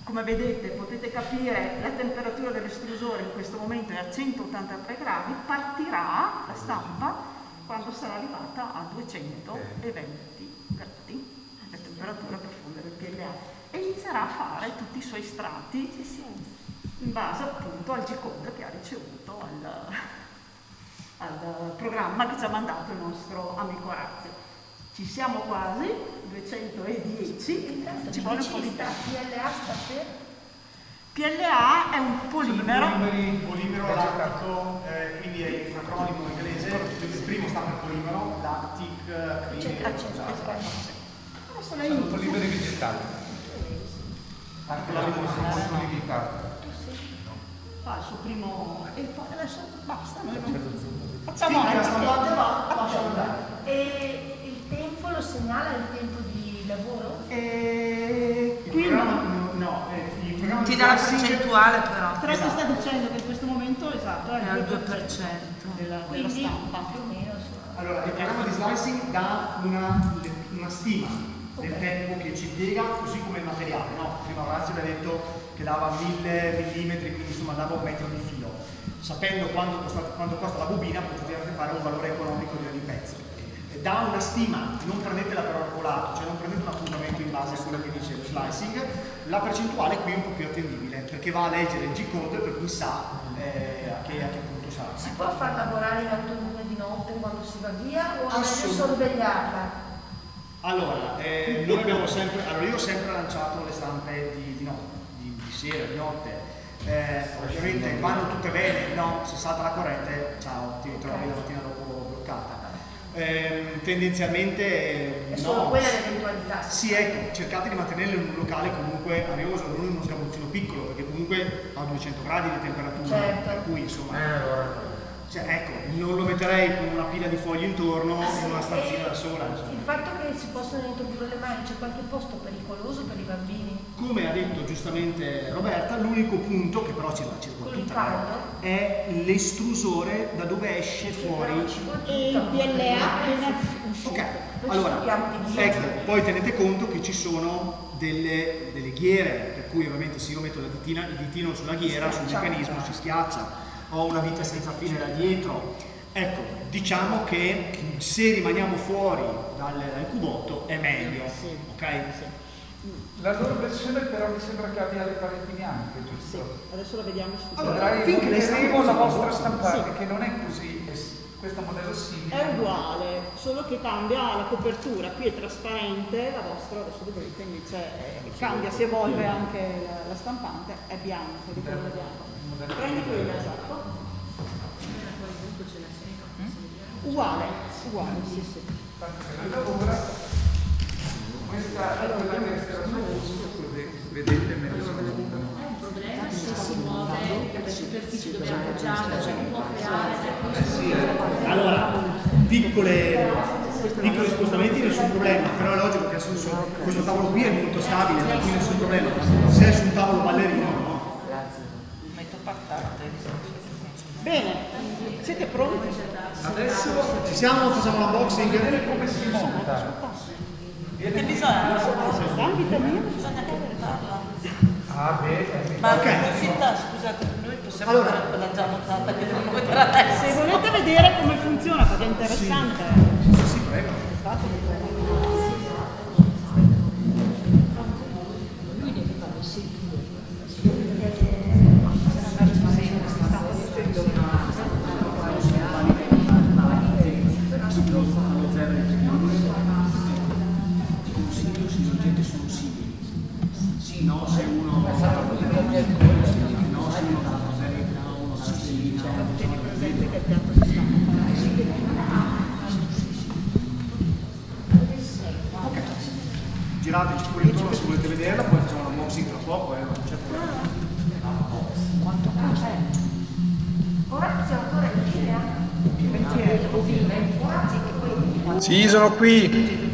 Speaker 2: come vedete, potete capire la temperatura dell'estrusore in questo momento è a 183 gradi, partirà la stampa quando sarà arrivata a 220 gradi, la temperatura profonda del PLA, e inizierà a fare tutti i suoi strati in base appunto al G-code che ha ricevuto al, al programma che ci ha mandato il nostro amico Razzi. Ci siamo quasi, 210, ci vuole un po' di.
Speaker 9: PLA sta per?
Speaker 2: PLA è un polimero,
Speaker 6: Un polimero lattico, eh, quindi è un acronimo inglese, il primo sta per polimero,
Speaker 9: c'è-
Speaker 6: esatto.
Speaker 2: adesso lei
Speaker 1: Sono poliveri vegetali. Anche la rivoluzione limitata.
Speaker 2: fa il suo primo... e poi adesso basta, noi non facciamo
Speaker 6: Finché la stampante va, lascia andare.
Speaker 9: E il tempo lo segnala il tempo di lavoro?
Speaker 2: E
Speaker 6: Il
Speaker 2: qui
Speaker 6: programma, no, no, eh, il programma
Speaker 5: Ti
Speaker 6: di
Speaker 5: dà la percentuale però,
Speaker 2: Però ti sta dicendo che in questo momento esatto è
Speaker 5: è al
Speaker 2: il 2%
Speaker 5: 2%.
Speaker 2: della, della
Speaker 9: Quindi
Speaker 2: stampa.
Speaker 9: più o meno.
Speaker 6: Allora, il programma di slicing dà una, una stima del tempo che ci impiega, così come il materiale, no? Prima Orazio ha detto che dava 1000 mm, quindi insomma dava un metro di filo. Sapendo quanto costa, quanto costa la bobina potete anche fare un valore economico di ogni Dà una stima, non prendetela per arcolato, cioè non prendete un appuntamento in base a quello che dice lo slicing, la percentuale qui è un po' più attendibile, perché va a leggere il G-code per cui sa eh, a, che, a che punto sarà.
Speaker 9: Si può far lavorare in autonomia di notte quando si va via o meglio sorvegliarla?
Speaker 6: Allora, eh, noi abbiamo sempre, allora io ho sempre lanciato le stampe di, di, no- di- di sera, di notte. Eh, ovviamente vanno tutte bene, no, se salta la corrente, ciao, ti ritrovi la mattina dopo bloccata. Ehm, tendenzialmente
Speaker 9: È
Speaker 6: no.
Speaker 9: solo quella l'eventualità.
Speaker 6: Sì, ecco, cercate di mantenerlo in un locale comunque arioso, non in uno sgabuzzino piccolo, perché comunque ha 200 gradi di temperatura,
Speaker 9: Certo.
Speaker 6: per cui insomma,
Speaker 8: Eh, allora.
Speaker 6: Cioè, ecco, non lo metterei con una pila di foglie intorno in una stanzina da sola. insomma.
Speaker 9: Il fatto che si possano introdurre le mani, c'è qualche posto pericoloso per i bambini?
Speaker 6: Come ha detto giustamente Roberta, l'unico punto, che però
Speaker 9: il
Speaker 6: tutta
Speaker 9: caldo?
Speaker 6: è l'estrusore da dove esce fuori.
Speaker 2: E il PLA uscito.
Speaker 6: Ok, allora,
Speaker 9: ci
Speaker 6: ecco, poi tenete conto che ci sono delle, delle ghiere, per cui ovviamente se io metto la ditina, il ditino sulla ghiera, sul meccanismo, si schiaccia, ho una vite senza fine da dietro. Ecco, diciamo che se rimaniamo fuori dal, dal cubotto è meglio, ok?
Speaker 1: La loro versione però mi sembra che abbia le pareti bianche,
Speaker 2: Sì,
Speaker 1: giusto?
Speaker 2: adesso lo vediamo subito.
Speaker 6: Allora, stampe
Speaker 1: la vostra stampante, che non è così, questo modello simile.
Speaker 2: È uguale, solo che cambia la copertura, qui è trasparente, la vostra adesso vedete invece eh, cambia, si evolve anche la, la stampante, è bianco, di colore bianco. Prendi quella, esatto. Uguale, uguale, sì sì.
Speaker 1: Questa è quella che posto, così vedete meglio
Speaker 5: problema se si muove la superficie dove è appoggiata, cioè può creare per
Speaker 6: Allora, piccole, piccoli spostamenti nessun problema, però è logico che questo tavolo qui è molto stabile, per cui nessun problema. Se è su un tavolo ballerino.
Speaker 2: Bene, siete pronti?
Speaker 6: Adesso ci siamo, facciamo l'unboxing.
Speaker 1: Come si monta?
Speaker 2: Che bisogna? Bisogna
Speaker 1: Ah, beh.
Speaker 7: Ma
Speaker 6: Ok.
Speaker 7: città, scusate, noi possiamo
Speaker 6: Allora.
Speaker 7: fare quella già montata che dobbiamo vedere adesso.
Speaker 2: Se volete vedere come funziona, perché è interessante.
Speaker 6: Sì, prego. Sì, no, se uno no, se uno dalla cosetta, uno dalla stellina,
Speaker 2: Tieni presente che il piatto di stampa
Speaker 6: Ok. Girateci pure intorno se volete vederla, poi facciamo l'unboxing tra poco, eh, non c'è problema.
Speaker 9: Ora possiamo ancora iniziare.
Speaker 3: Sì, sono qui.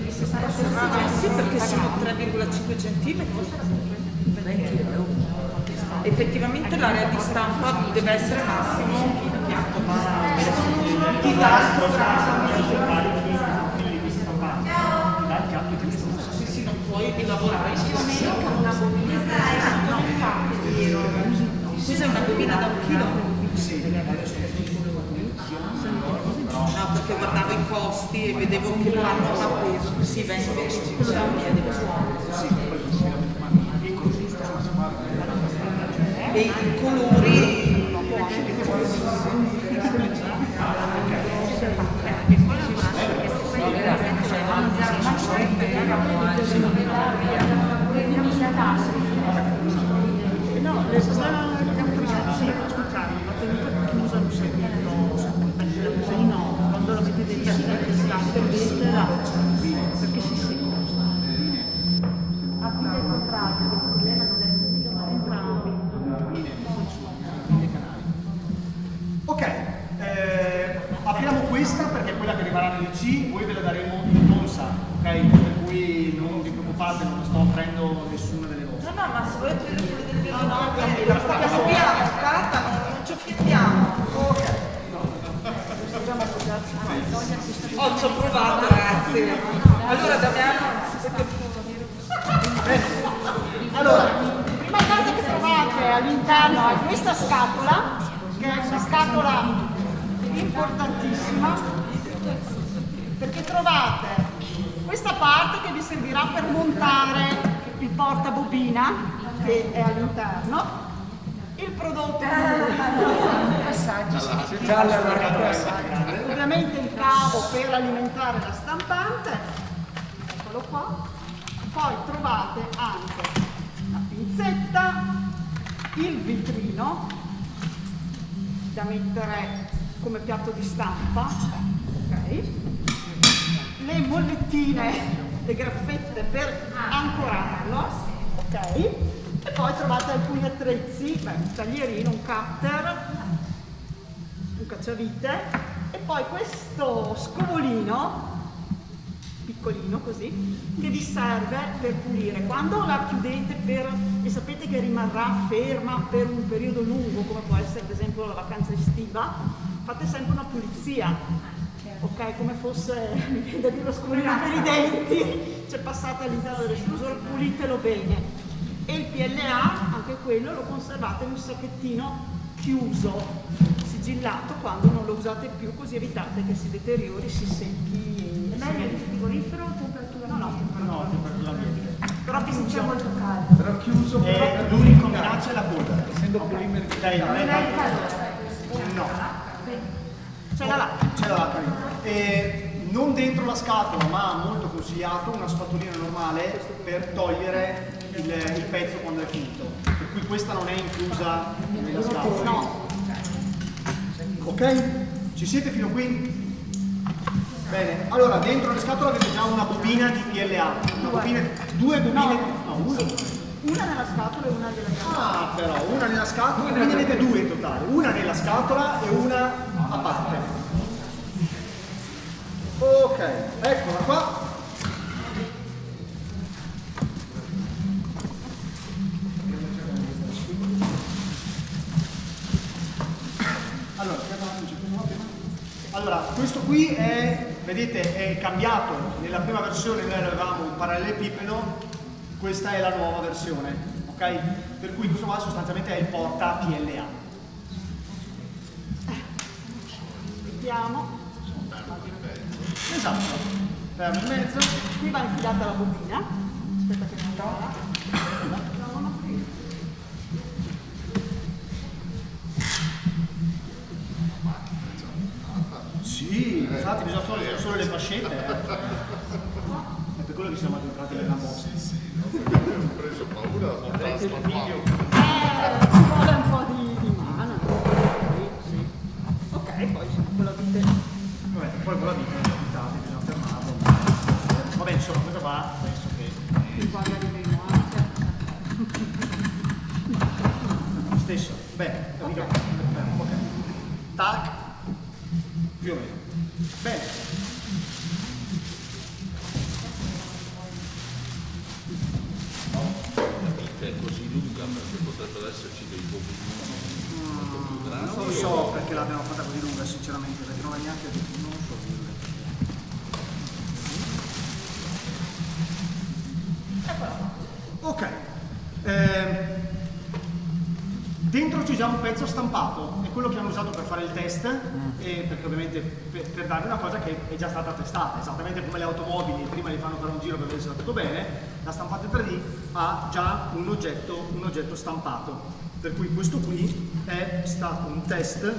Speaker 7: Effettivamente l'area di stampa deve essere massimo il piatto di stampa. Ti dà Sì, sì, non puoi lavorare in questo
Speaker 9: Una bobina
Speaker 7: Questa è una bobina da un chilo. No, perché guardavo i costi e vedevo che vanno a peso. Sì, 20 E i colori
Speaker 6: questa perché è quella che rimarrà nel C, voi ve la daremo in tonsa, ok? Per cui non vi preoccupate, non sto aprendo nessuna delle vostre.
Speaker 7: No, no, ma se volete vedere quelli del vino, no, portiamo via la carta, non, non ci offendiamo. Oh, ci ho provato, ragazzi. Allora, Damiano,
Speaker 2: Allora, prima cosa che trovate all'interno è questa scatola, che è una scatola importantissima, perché trovate questa parte che vi servirà per montare il portabobina, che è all'interno, il prodotto, ovviamente il cavo per alimentare la stampante, eccolo qua, poi trovate anche la pinzetta, il vitrino da mettere come piatto di stampa, ok? le mollettine, le graffette per ancorarlo, ok? E poi trovate alcuni attrezzi, beh, un taglierino, un cutter, un cacciavite. E poi questo scovolino piccolino così che vi serve per pulire. Quando la chiudete per, e sapete che rimarrà ferma per un periodo lungo come può essere ad esempio la vacanza estiva fate sempre una pulizia ok come fosse mi viene da dire lo per i denti c'è passata all'interno dell'estrusore pulitelo bene e il PLA anche quello lo conservate in un sacchettino chiuso sigillato quando non lo usate più così evitate che si deteriori si secchi
Speaker 9: È meglio il frigorifero o temperatura
Speaker 2: No, no,
Speaker 6: No, temperatura ambiente.
Speaker 2: però
Speaker 9: C'è
Speaker 2: funziona.
Speaker 9: molto caldo.
Speaker 1: Però chiuso
Speaker 6: E
Speaker 1: però
Speaker 6: l'unica minaccia è la polvere.
Speaker 1: essendo polimeri
Speaker 6: Ok, non
Speaker 9: Non
Speaker 6: è
Speaker 9: calore.
Speaker 6: No,
Speaker 2: C'è la là.
Speaker 6: c'è la dentro. E non dentro la scatola, ma molto consigliato, una spatolina normale per togliere il, il pezzo quando è finito. Per cui questa non è inclusa nella scatola.
Speaker 2: No,
Speaker 6: Ok? Ci siete fino qui? Bene, allora dentro la scatola avete già una bobina di PLA. Una bobina, due bobine. No, una.
Speaker 2: una nella scatola e una nella scatola.
Speaker 6: Ah, però, una nella scatola, quindi avete due in totale. Una nella scatola e una a parte. Ok, eccola qua. Allora, qui è, vedete, è cambiato. Nella prima versione noi avevamo un parallelepipedo, questa è la nuova versione, ok? Per cui questo qua sostanzialmente è il porta PLA.
Speaker 2: Mettiamo,
Speaker 6: Esatto. Fermo in mezzo.
Speaker 2: qui va infilata la bobina. Aspetta che non va.
Speaker 6: Sì, infatti bisogna solo, solo le fascette. Eh. È per quello che siamo addentrati nella bossa.
Speaker 2: Eh, ci vuole un po' di, di mano. Sì, sì. Ok, poi se quello dite.
Speaker 6: Vabbè, poi con la vita è abitati, bisogna fermarlo. Vabbè, insomma, questo qua penso che
Speaker 2: Qui quando arriveremo anche.
Speaker 6: lo stesso. Beh, capito? Eh, Ok. Tac. Più o meno. Bene.
Speaker 10: La vita è così lunga perché potrebbero esserci dei bobini molto più grandi.
Speaker 6: Non so perché l'abbiamo fatta così lunga, sinceramente, perché non è neanche. Non so dirle. Ok. Ehm, dentro c'è già un pezzo stampato, è quello che hanno usato per fare il test, e perché ovviamente per, per darvi una cosa che è già stata testata, esattamente come le automobili, prima li fanno fare un giro per vedere se va tutto bene, la stampante 3D ha già un oggetto, un oggetto stampato. Per cui questo qui è stato un test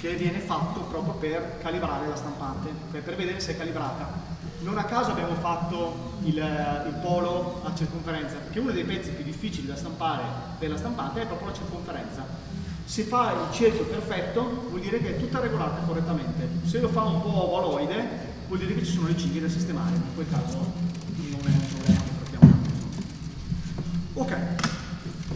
Speaker 6: che viene fatto proprio per calibrare la stampante, per vedere se è calibrata. Non a caso abbiamo fatto il, il polo a circonferenza, perché uno dei pezzi più difficili da stampare per la stampante è proprio la circonferenza. Se fa il cerchio perfetto vuol dire che è tutta regolata correttamente. Se lo fa un po' ovaloide vuol dire che ci sono le cinghie da sistemare, in quel caso non è un problema che trattiamo. Ok,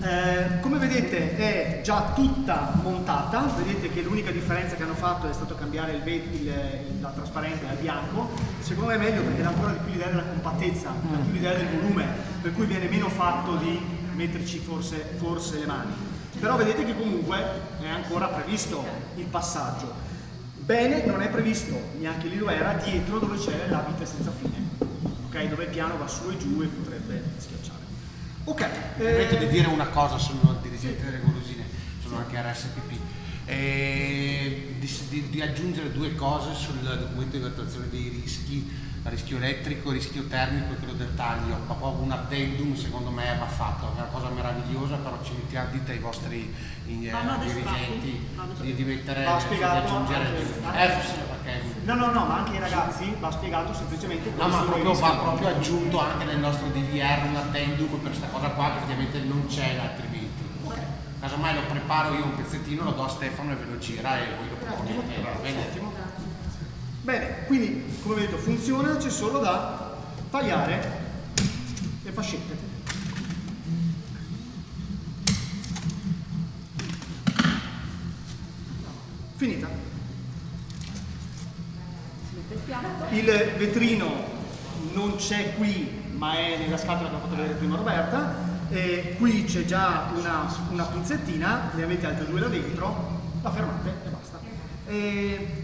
Speaker 6: eh, come vedete è già tutta montata, vedete che l'unica differenza che hanno fatto è stato cambiare il, il- la trasparente al bianco, secondo me è meglio perché dà ancora di più l'idea della compattezza, dà più l'idea del volume, per cui viene meno fatto di metterci forse, forse le mani. Però vedete che comunque è ancora previsto il passaggio. Bene, non è previsto, neanche lì lo era, dietro dove c'è la vita senza fine, ok? Dove il piano va su e giù e potrebbe schiacciare. Ok,
Speaker 8: Permetto di
Speaker 6: eh,
Speaker 8: dire una cosa, sono dirigente delle golosine, sono anche RSPP. E di, di- di aggiungere due cose sul documento di valutazione dei rischi, rischio elettrico, rischio termico e quello del taglio. Proprio un addendum secondo me va fatto, è una cosa meravigliosa, però ci mettiamo dite ai vostri eh,
Speaker 2: Vanno addestrati,
Speaker 8: dirigenti di, di mettere
Speaker 6: Va
Speaker 8: di
Speaker 6: spiegato
Speaker 8: aggiungere
Speaker 6: anche-
Speaker 8: eh, sì, perché
Speaker 6: no, no, no, ma anche ai ragazzi va spiegato semplicemente
Speaker 8: No, ma
Speaker 6: i
Speaker 8: proprio, va proprio aggiunto anche nel nostro DVR un addendum per questa cosa qua che ovviamente non c'è altrimenti. Casomai lo preparo io un pezzettino, lo do a Stefano e ve lo gira e voi lo proponete. bene?
Speaker 6: Bene, quindi come vedete funziona, c'è solo da tagliare le fascette. Finita. Il vetrino non c'è qui, ma è nella scatola che ha fatto vedere prima Roberta. E qui c'è già una, una pinzettina, ne avete altre due là dentro, la fermate e basta. E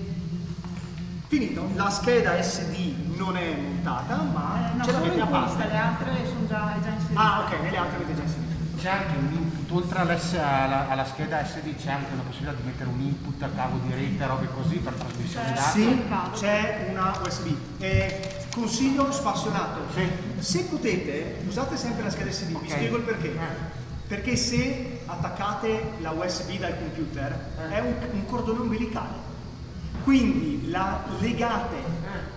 Speaker 6: Finito, la scheda SD non è montata, ma
Speaker 2: Eh, no,
Speaker 6: ce l'avete a parte.
Speaker 2: le altre sono già, già inserite.
Speaker 6: Ah, ok, nelle altre avete già inserito.
Speaker 8: C'è anche un input, oltre alla, alla scheda SD c'è anche la possibilità di mettere un input a cavo di rete, robe così per trasmissione dati.
Speaker 6: Sì, c'è una USB. E consiglio spassionato.
Speaker 8: Sì.
Speaker 6: Se potete, usate sempre la scheda SD, vi
Speaker 8: Ok.
Speaker 6: spiego il perché.
Speaker 8: Eh.
Speaker 6: Perché se attaccate la USB dal computer
Speaker 8: Eh.
Speaker 6: è un, un cordone umbilicale. Quindi la legate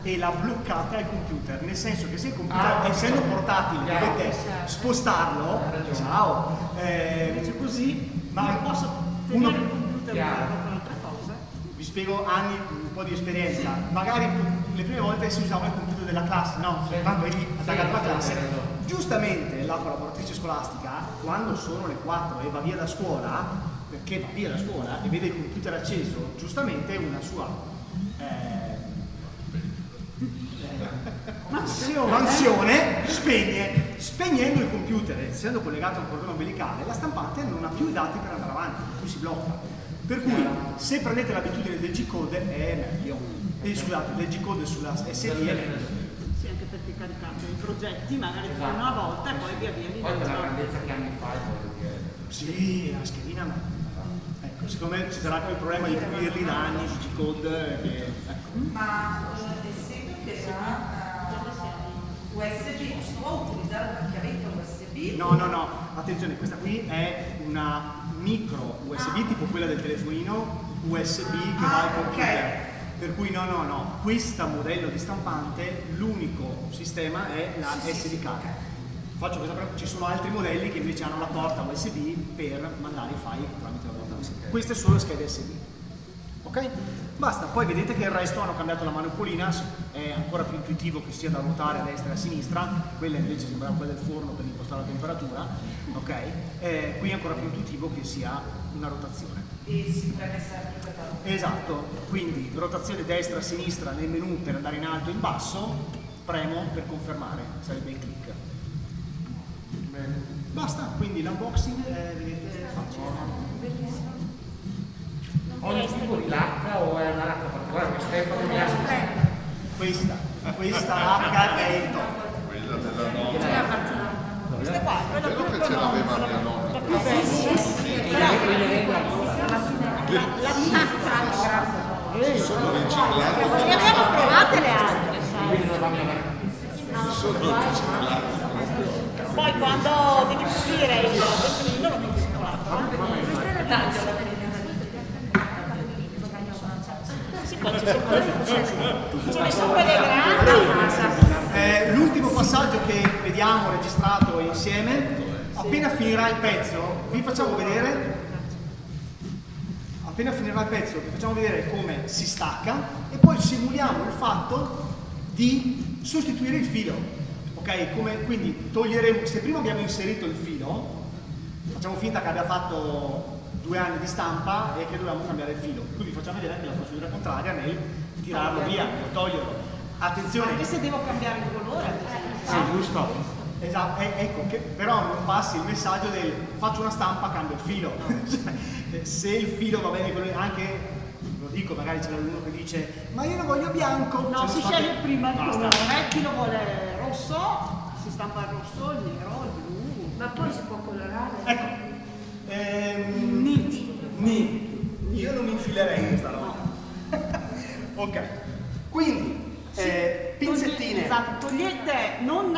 Speaker 6: e la bloccate al computer, nel senso che se il computer,
Speaker 8: Eh. Ah,
Speaker 6: essendo portatile,
Speaker 8: Chiaro.
Speaker 6: dovete spostarlo, ciao, eh,
Speaker 2: Invece così
Speaker 6: ma
Speaker 2: posso
Speaker 6: uno-
Speaker 2: tenere il computer usato per altre cose.
Speaker 6: vi spiego anni, un po' di esperienza. Magari le prime volte si usava il computer della classe, no? Tanto eri attaccato alla classe. Giustamente la collaboratrice scolastica, quando sono le 4 e va via da scuola, perché va via da scuola e vede il computer acceso, giustamente una sua eh,
Speaker 2: Mansione.
Speaker 6: mansione spegne. Spegnendo il computer, essendo collegato a un cordone umbilicale, la stampante non ha più i dati per andare avanti, per cui si blocca. Per cui se prendete l'abitudine del G-code è meglio. E scusate, del G-code sulla SD
Speaker 2: caricate i progetti magari per una volta e poi via via li
Speaker 8: Poi per la grandezza che anni fa voglio dire.
Speaker 6: Sì, la schedina ma... Ecco, secondo me ci sarà il problema di pulirli da anni di G-code che... Ecco.
Speaker 7: Ma eh, essendo che la eh, USB si può utilizzare una chiavetta USB?
Speaker 6: No, no, no, attenzione, questa qui è una micro USB tipo quella del telefonino USB che va al
Speaker 7: Ah, ok.
Speaker 6: Per cui no, no, no, questo modello di stampante, l'unico sistema è la SD card. Faccio questa pre- ci sono altri modelli che invece hanno la porta USB per mandare i file tramite la porta USB. Queste sono le schede SD. Ok? Basta, poi vedete che il resto hanno cambiato la manopolina, è ancora più intuitivo che sia da ruotare a destra e a sinistra, quella invece sembrava quella del forno per impostare la temperatura, ok? Eh, qui è ancora più intuitivo che sia una rotazione.
Speaker 7: E si preme sempre per la
Speaker 6: Esatto, quindi rotazione destra-sinistra nel menu per andare in alto e in basso, premo per confermare, sarebbe il click. Basta, quindi l'unboxing è vedete, facile.
Speaker 8: Ogni tipo di lacca o è una lacca particolare? Stefano mi ha
Speaker 6: Questa, questa lacca è il top.
Speaker 10: Quella della nonna.
Speaker 2: Questa qua, quella più
Speaker 10: che ce l'aveva mia
Speaker 2: la
Speaker 10: nonna.
Speaker 2: Più bella.
Speaker 10: Sono riciclate.
Speaker 2: Ne abbiamo provate le altre.
Speaker 10: Sono riciclate.
Speaker 2: Poi quando devi pulire il vetrino lo metti.
Speaker 6: Eh, l'ultimo passaggio che vediamo registrato insieme, appena finirà il pezzo, vi facciamo vedere, appena finirà il pezzo, vi facciamo vedere come si stacca e poi simuliamo il fatto di sostituire il filo. Ok? Come, quindi toglieremo, se prima abbiamo inserito il filo, facciamo finta che abbia fatto due anni di stampa e che dobbiamo cambiare il filo. Qui vi facciamo vedere anche la procedura contraria nel tirarlo via, nel toglierlo. Attenzione,
Speaker 2: Anche se devo cambiare il colore. esempio.
Speaker 6: sì, giusto. Esatto, e- ecco, che però non passi il messaggio del faccio una stampa, cambio il filo. Cioè, se il filo va bene, anche, lo dico, magari c'è uno che dice ma io lo voglio bianco.
Speaker 2: No,
Speaker 6: Cioè,
Speaker 2: si
Speaker 6: fate-
Speaker 2: sceglie prima il colore, chi lo vuole rosso, si stampa il rosso, il nero, il blu.
Speaker 9: Ma poi si può colorare?
Speaker 6: Ecco, ehm, ni. io non mi infilerei in questa roba. ok, quindi, eh, pinzettine.
Speaker 2: Esatto, togliete, non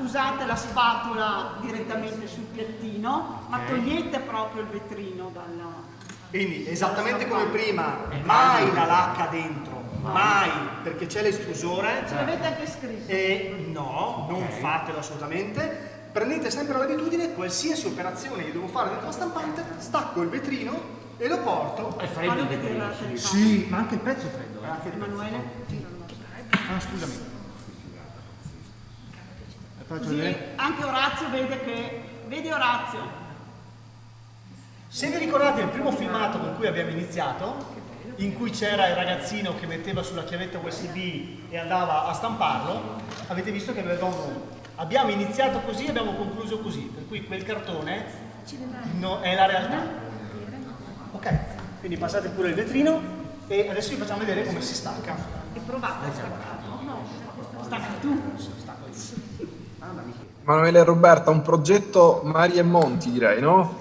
Speaker 2: usate la spatola direttamente sul piattino, ma togliete proprio il vetrino dalla...
Speaker 6: Quindi esattamente come prima, mai la lacca dentro, mai, perché c'è l'estrusore.
Speaker 2: Ce l'avete anche scritto.
Speaker 6: E no, non fatelo assolutamente. Prendete sempre l'abitudine, qualsiasi operazione che devo fare dentro la stampante, stacco il vetrino e lo porto.
Speaker 8: È freddo il vetrino.
Speaker 6: Sì, ma anche il pezzo è freddo. Eh.
Speaker 2: Emanuele.
Speaker 6: Ah, scusami. Faccio
Speaker 2: Così anche Orazio vede che... Vedi Orazio?
Speaker 6: Se vi ricordate il primo filmato con cui abbiamo iniziato, in cui c'era il ragazzino che metteva sulla chiavetta USB e andava a stamparlo, avete visto che avevamo, abbiamo iniziato così e abbiamo concluso così, per cui quel cartone no- è la realtà. Ok, quindi passate pure il vetrino e adesso vi facciamo vedere come si stacca.
Speaker 2: E provate a staccarlo. Stacca tu.
Speaker 3: Emanuele e Roberta, un progetto Mari e Monti direi, no?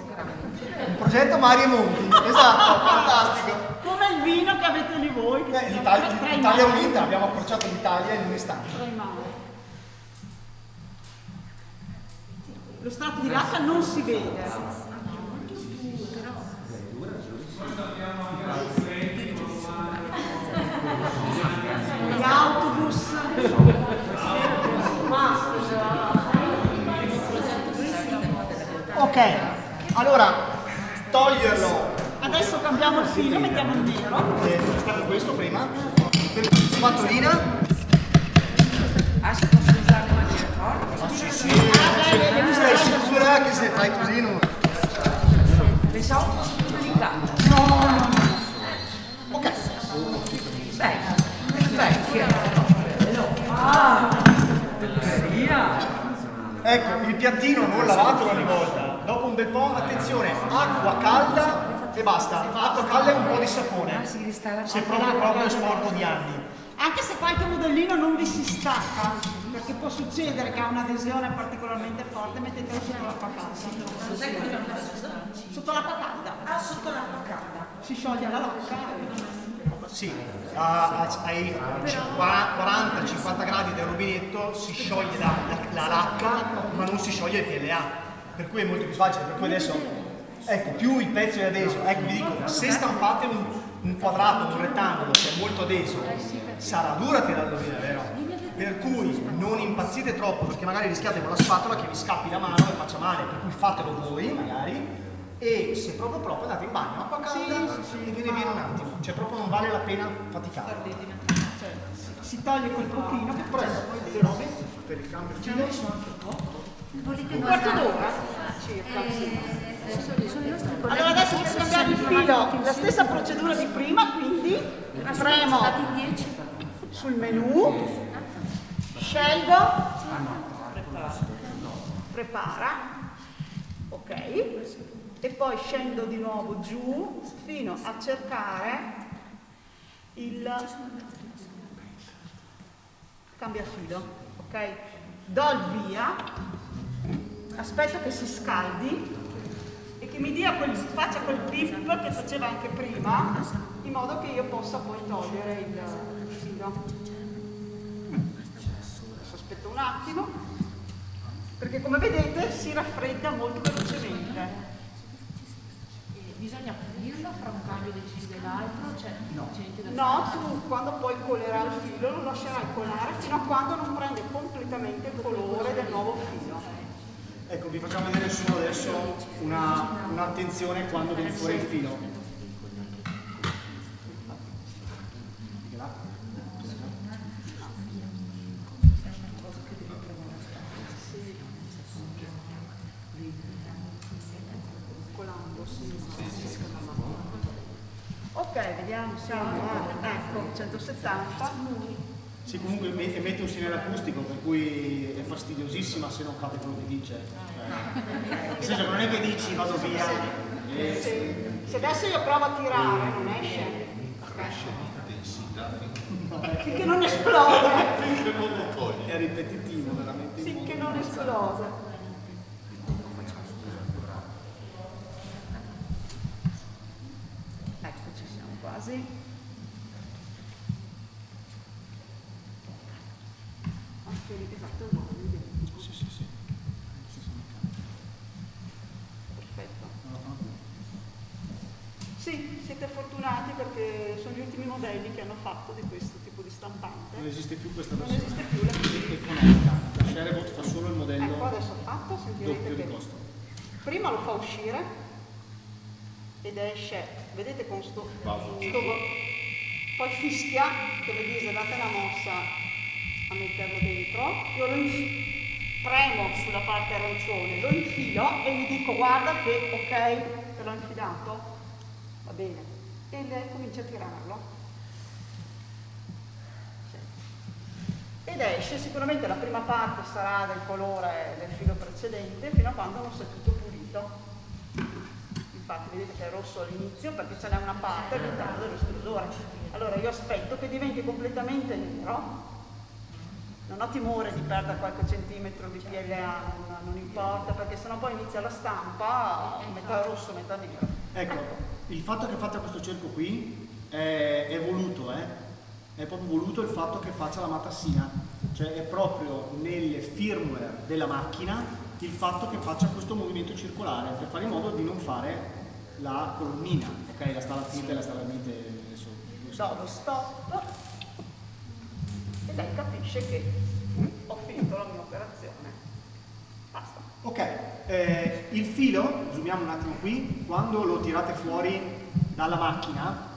Speaker 6: Un progetto Mario Monti, esatto, fantastico.
Speaker 2: Come il vino che avete lì voi.
Speaker 6: Eh, l'Italia,
Speaker 2: mari.
Speaker 6: Unita, abbiamo approcciato l'Italia in un istante.
Speaker 2: Mari. Lo strato di lacca non si vede. Gli autobus.
Speaker 6: Ok, allora toglierlo,
Speaker 2: Adesso cambiamo il filo, mettiamo il nero.
Speaker 6: eh, è stato questo prima, per spatolina.
Speaker 7: Ah, si possono usare in maniera forte?
Speaker 6: Sì, sì, tu stai sicura che se fai così non...
Speaker 7: Pensavo fosse più delicato.
Speaker 6: No, no, no. Ok,
Speaker 7: Beh, vecchia. Ah,
Speaker 6: ecco, il piattino non lavatelo ogni volta. Dopo un bel po', attenzione, acqua calda e basta. Acqua calda e un po' di sapone. Se proprio proprio è sporco di anni.
Speaker 2: Anche se qualche modellino non vi si stacca, perché può succedere che ha un'adesione particolarmente forte, mettetelo sotto l'acqua calda. Sotto l'acqua calda.
Speaker 7: Ah, sotto l'acqua calda.
Speaker 2: Si scioglie la lacca.
Speaker 6: Sì, a- a- ai 40-50 gradi del rubinetto si scioglie la, la- la lacca, ma non si scioglie il PLA. Per cui è molto più facile. Per cui adesso, ecco, più il pezzo è adeso, ecco vi dico, se stampate un, un quadrato, un rettangolo che è molto adeso, sarà dura tirarlo via, vero? Per cui non impazzite troppo, perché magari rischiate con la spatola che vi scappi la mano e faccia male, per cui fatelo voi magari. E se proprio proprio andate in bagno, acqua calda e viene via in un attimo, cioè proprio non vale la pena faticare.
Speaker 2: Cioè, si- toglie quel pochino che prendo poi le robe
Speaker 6: Per il cambio
Speaker 2: un quarto d'ora? Circa. sì.
Speaker 5: i nostri colleghi
Speaker 2: Allora adesso per cambiare il filo, la stessa procedura di prima, quindi premo
Speaker 5: stati 10
Speaker 2: sul menu, scelgo, prepara, ok, e poi scendo di nuovo giù fino a cercare il cambia filo, ok? Do il via, aspetto che si scaldi e che mi dia quel, faccia quel pip che faceva anche prima, in modo che io possa poi togliere il, il filo. Adesso aspetto un attimo, perché come vedete si raffredda molto velocemente.
Speaker 5: bisogna pulirlo fra un cambio del filo e l'altro cioè da
Speaker 2: No, tu quando poi colerai il filo lo lascerai colare fino a quando non prende completamente il colore del nuovo filo.
Speaker 6: Ecco, vi facciamo vedere solo adesso una- un'attenzione quando viene fuori il filo.
Speaker 2: Ok, vediamo, siamo a, ecco, 170.
Speaker 6: Sì, comunque me- emette un segnale acustico, per cui è fastidiosissima se non fate quello che dice. Cioè, nel senso che non è che dici vado via. e-
Speaker 2: Se, se adesso io provo a tirare, non esce. Finché non esplode.
Speaker 6: È ripetitivo, veramente.
Speaker 2: Finché non esplode. Ecco, ci siamo quasi. Anche lì, esatto, no, identico.
Speaker 6: Sì, sì, sì.
Speaker 2: Perfetto. Sì, siete fortunati perché sono gli ultimi modelli che hanno fatto di questo tipo di stampante.
Speaker 6: Non esiste più questa
Speaker 2: Non
Speaker 6: versione.
Speaker 2: esiste più la
Speaker 6: economica. La Sharebot fa solo il modello
Speaker 2: Ecco, adesso fatto, sentirete
Speaker 6: doppio di
Speaker 2: che
Speaker 6: costo.
Speaker 2: prima lo fa uscire ed esce, vedete con sto, poi fischia, che le dice date una mossa a metterlo dentro, io lo premo sulla parte arancione, lo infilo e gli dico guarda che ok, te l'ho infilato, va bene, e lei comincia a tirarlo. ed esce sicuramente la prima parte sarà del colore del filo precedente fino a quando non sia tutto pulito infatti vedete che è rosso all'inizio perché ce n'è una parte all'interno dell'estrusore allora io aspetto che diventi completamente nero. Non ho timore di perdere qualche centimetro di PLA non, non importa perché sennò poi inizia la stampa metà rosso metà nero.
Speaker 6: Ecco, il fatto che fate questo cerco qui è, è voluto, eh? È proprio voluto il fatto che faccia la matassina, cioè è proprio nel firmware della macchina il fatto che faccia questo movimento circolare per fare in modo di non fare la colonnina, ok? La stalattite e la stalagmite adesso.
Speaker 2: do lo stop e lei capisce che ho finito la mia operazione basta
Speaker 6: Ok, eh, il filo, zoomiamo un attimo qui, quando lo tirate fuori dalla macchina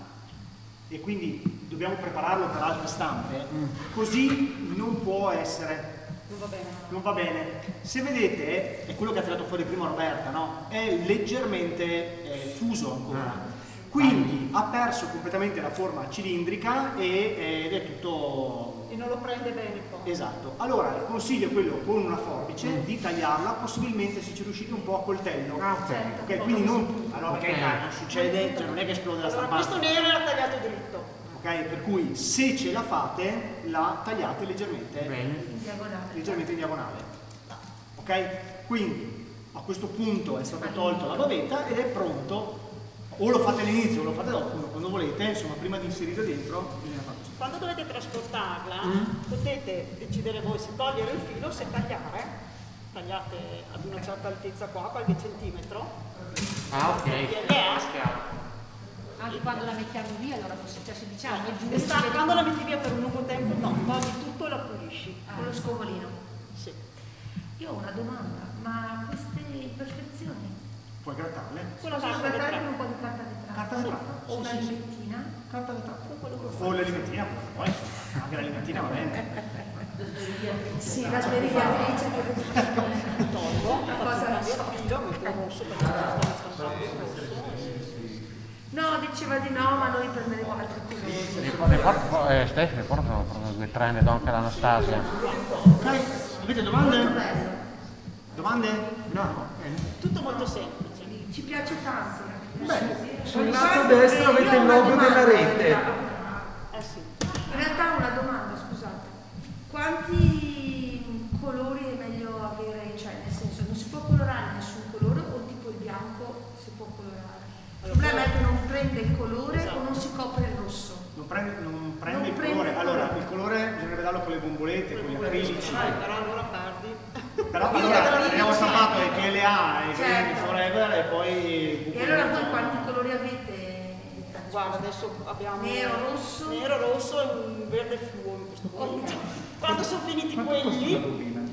Speaker 6: e quindi dobbiamo prepararlo per altre stampe, così non può essere,
Speaker 2: non va bene
Speaker 6: non va bene. Se vedete, è quello che ha tirato fuori prima Roberta, no? È leggermente eh, fuso ancora. Quindi ha perso completamente la forma cilindrica e, ed è tutto
Speaker 2: e non lo prende bene poi
Speaker 6: Esatto, allora il consiglio è quello con una forbice di tagliarla, possibilmente se ci riuscite un po' a coltello.
Speaker 8: Ah, ok.
Speaker 6: Ok, quindi non, allora, perché dai, non succede, cioè non è che esplode la
Speaker 2: allora
Speaker 6: stampante.
Speaker 2: questo nero era tagliato dritto
Speaker 6: Ok, ok? Per cui se ce la fate la tagliate leggermente,
Speaker 9: In diagonale.
Speaker 6: leggermente in diagonale. Ok? Quindi a questo punto è stato tolto la bavetta ed è pronto. O lo fate all'inizio o lo fate dopo, quando volete, insomma prima di inserire dentro bisogna fare così.
Speaker 2: Quando dovete trasportarla,
Speaker 6: Mm.
Speaker 2: potete decidere voi se togliere il filo o se tagliare. Tagliate ad una certa altezza qua, qualche centimetro.
Speaker 8: Ah, ok.
Speaker 2: PLA.
Speaker 5: Anche quando la mettiamo via, allora cioè, se diciamo è.
Speaker 2: E sta- quando la metti via per un lungo tempo, no, togli tutto e la pulisci.
Speaker 9: Con lo scovolino.
Speaker 2: Sì.
Speaker 9: Io ho una domanda, ma queste imperfezioni
Speaker 6: Puoi grattarle.
Speaker 2: Quella
Speaker 9: possono
Speaker 2: carta
Speaker 9: trattare
Speaker 2: vetrata.
Speaker 9: con un po' di carta vetrata?
Speaker 6: Carta vetrata.
Speaker 9: O una limettina?
Speaker 6: Carta vetrata. O l'alimentina, poi insomma, anche l'alimentina va bene.
Speaker 9: Sì, la smerigliatrice che
Speaker 2: Tolgo, faccio
Speaker 9: cosa
Speaker 2: cambiare
Speaker 9: soft.
Speaker 2: il filo, metto rosso perché ci sto rosso.
Speaker 9: No, diceva di no, ma noi prenderemo altri colori.
Speaker 8: Ne ne por- eh, Stefano, ne proprio due tre, ne do anche all'Anastasia.
Speaker 6: Ok? Avete domande? Domande? No.
Speaker 2: Tutto molto semplice.
Speaker 9: Ci piace tanto.
Speaker 1: Sul lato destro avete il logo della rete.
Speaker 2: Eh sì.
Speaker 9: In realtà una domanda, scusate. Quanti colori è meglio avere? Cioè, nel senso, non si può colorare nessun colore o tipo il bianco si può colorare? Il problema è che non prende il colore o non si copre il rosso.
Speaker 6: Non prende, non prende
Speaker 9: Non
Speaker 6: il
Speaker 9: prende
Speaker 6: colore.
Speaker 9: il
Speaker 6: Allora, il colore bisognerebbe darlo con le bombolette, con gli acrilici.
Speaker 2: Eh, però allora perdi.
Speaker 6: Però allora abbiamo stampato i PLA, Green
Speaker 9: Certo.
Speaker 6: Forever e poi...
Speaker 9: E allora voi quanti colori avete?
Speaker 2: Guarda, adesso abbiamo
Speaker 9: Nero, rosso?
Speaker 2: nero, rosso e un verde fluo in questo momento. Quando sono finiti quelli,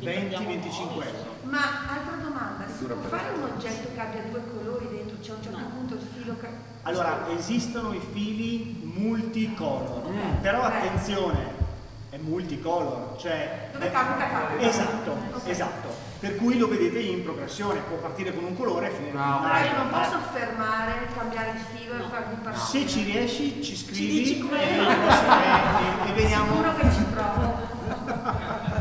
Speaker 6: 20-25 euro.
Speaker 9: Ma altra domanda, si può fare un oggetto che abbia due colori C'è a un certo punto il filo che...
Speaker 6: Allora, esistono i fili multicolor, però attenzione, è multicolor, cioè...
Speaker 9: Dove capita capita.
Speaker 6: Esatto, esatto. Per cui lo vedete in progressione, può partire con un colore e finire con un
Speaker 9: Però io
Speaker 6: altro.
Speaker 9: non posso fermare, cambiare il filo e farvi partire.
Speaker 6: Se ci riesci, ci scrivi
Speaker 2: dici come
Speaker 6: e,
Speaker 2: fare.
Speaker 6: e- e veniamo...
Speaker 9: Sicuro che ci provo.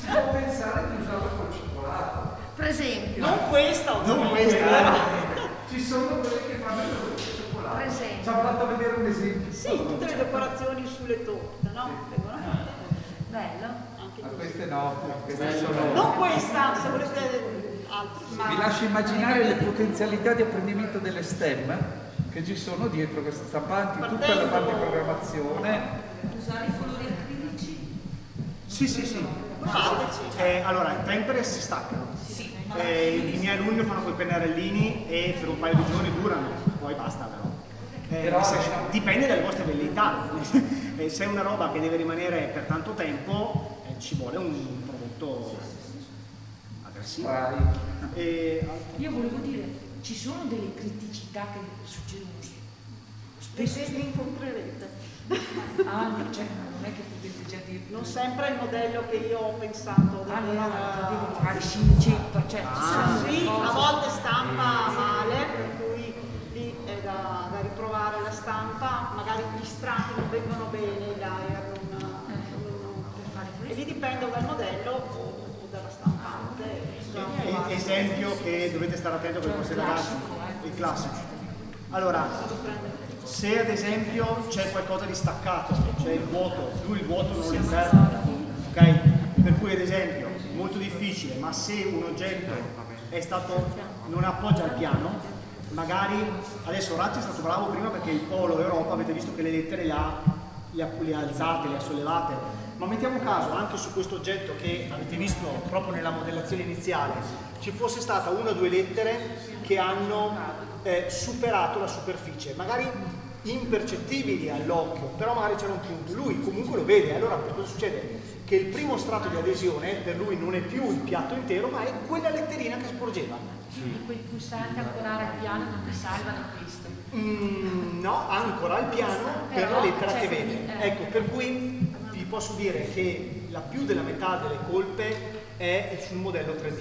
Speaker 1: Si può pensare di usarlo col cioccolato.
Speaker 9: Per esempio,
Speaker 2: non questa,
Speaker 6: eh.
Speaker 1: Ci sono quelli che fanno col cioccolato.
Speaker 9: per esempio.
Speaker 1: Ci hanno fatto vedere un esempio.
Speaker 2: Sì, tutte le decorazioni sulle torte, no? Fatte
Speaker 9: Bello.
Speaker 2: anche
Speaker 1: Ma queste no, queste sono...
Speaker 2: Non questa, se volete altri.
Speaker 1: Vi lascio immaginare le potenzialità di apprendimento delle STEM che ci sono dietro queste stampanti, tutta la parte di programmazione.
Speaker 9: Usare i colori acrilici?
Speaker 6: Sì, sì, sì.
Speaker 2: Fateci.
Speaker 6: Eh, allora, i temper si staccano. Eh, I miei alunni lo fanno con i pennarellini e per un paio di giorni durano, poi basta però. Eh,
Speaker 1: Però-
Speaker 6: se- dipende dalle vostre velleità. Eh, se è una roba che deve rimanere per tanto tempo, eh, ci vuole un prodotto aggressivo. E,
Speaker 11: Io volevo dire, ci sono delle criticità che succedono spesso.
Speaker 2: Spesso li incontrerete.
Speaker 11: Ah, cioè, non è che potete già dire.
Speaker 2: Non sempre il modello che io ho pensato
Speaker 11: Ah, no, no, no, magari si inceppa, cioè, ci
Speaker 6: Ah,
Speaker 2: Sì, a volte stampa male, per cui lì è da, da riprovare la stampa, magari gli strati non vengono bene, i layer non, non- e lì dipende dal modello o, o dalla stampante. bisogna
Speaker 6: e-
Speaker 2: trovare-
Speaker 6: esempio che dovete stare attento con i vostri ragazzi, il classico. Allora, se ad esempio c'è qualcosa di staccato, c'è il vuoto, lui il vuoto non lo perde, ok? Per cui ad esempio, molto difficile, ma se un oggetto è stato, non appoggia al piano, magari, adesso Razzi è stato bravo prima perché il Polo Europa, avete visto che le lettere le ha, le ha, le ha alzate, le ha sollevate, ma mettiamo caso anche su questo oggetto che avete visto proprio nella modellazione iniziale, ci fosse stata una o due lettere che hanno eh, superato la superficie, magari impercettibili all'occhio, però magari c'era un punto, lui comunque lo vede, allora cosa succede? Che il primo strato di adesione per lui non è più il piatto intero, ma è quella letterina che sporgeva.
Speaker 5: Quindi quei pulsanti ancorare al piano non ti salvano questo.
Speaker 6: Mm, no, ancora al piano per
Speaker 5: Però,
Speaker 6: la lettera
Speaker 5: cioè,
Speaker 6: che vede.
Speaker 5: eh.
Speaker 6: Ecco, per cui vi posso dire che la più della metà delle colpe è sul modello 3D.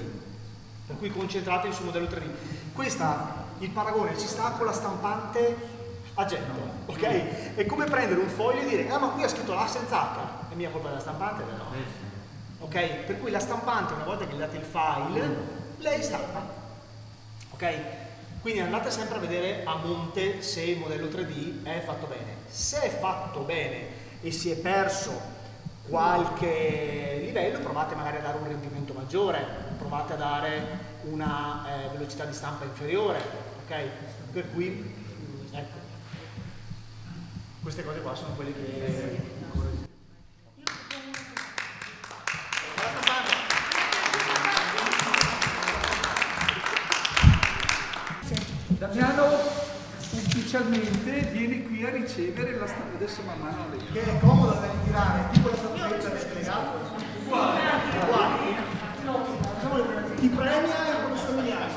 Speaker 6: Per cui concentratevi sul modello 3D. Questa, il paragone ci sta con la stampante a getto, ok? È come prendere un foglio e dire, ah ma qui ha scritto la senza H, è mia colpa della stampante? Beh, no. Ok? Per cui la stampante, una volta che gli date il file, lei stampa. Ok? Quindi andate sempre a vedere a monte se il modello 3D è fatto bene. Se è fatto bene e si è perso qualche livello, provate magari a dare un rendimento maggiore, provate a dare una eh, velocità di stampa inferiore, ok? Per cui, queste cose qua sono quelle che...
Speaker 1: Damiano ufficialmente viene qui a ricevere la stampa, adesso man mano lei.
Speaker 6: Che è comodo da ritirare, tipo la statuetta del delegato. Uguale. Uguale. Ti premia e come somigliare.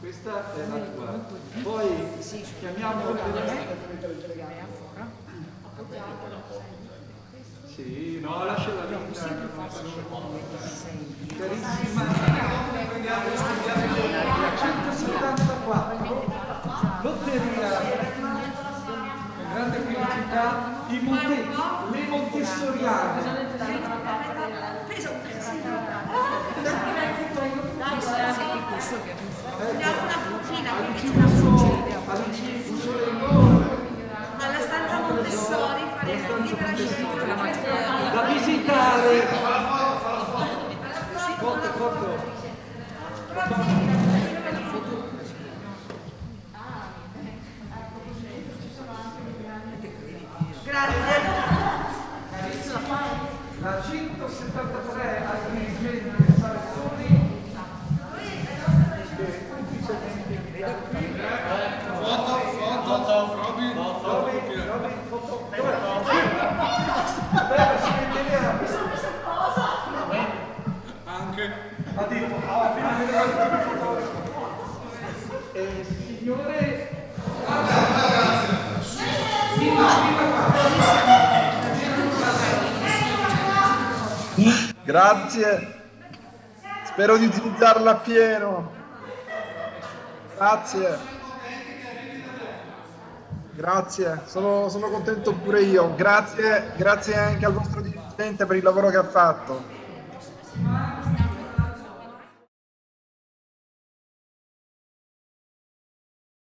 Speaker 1: Questa è la tua. Poi chiamiamo Sì, no, lasciala lì. Carissima, prendiamo studiamo 174. Lotteria. Grande felicità i Monte, le Montessoriane.
Speaker 9: Quindi c'è
Speaker 1: Alice
Speaker 9: una
Speaker 1: Fuso,
Speaker 9: cucina.
Speaker 1: Alice Fuso Lenore.
Speaker 9: Alla stanza Montessori faremo libera scelta.
Speaker 1: da visitare. Corto, corto. La 173 aggiungente Sartori
Speaker 10: Foto, foto, Robin, foto, Anche.
Speaker 1: ha detto alla fine eh, signore
Speaker 3: Grazie. Spero di utilizzarla appieno. Grazie. Grazie, sono, sono contento pure io. Grazie, grazie anche al vostro dirigente per il lavoro che ha fatto.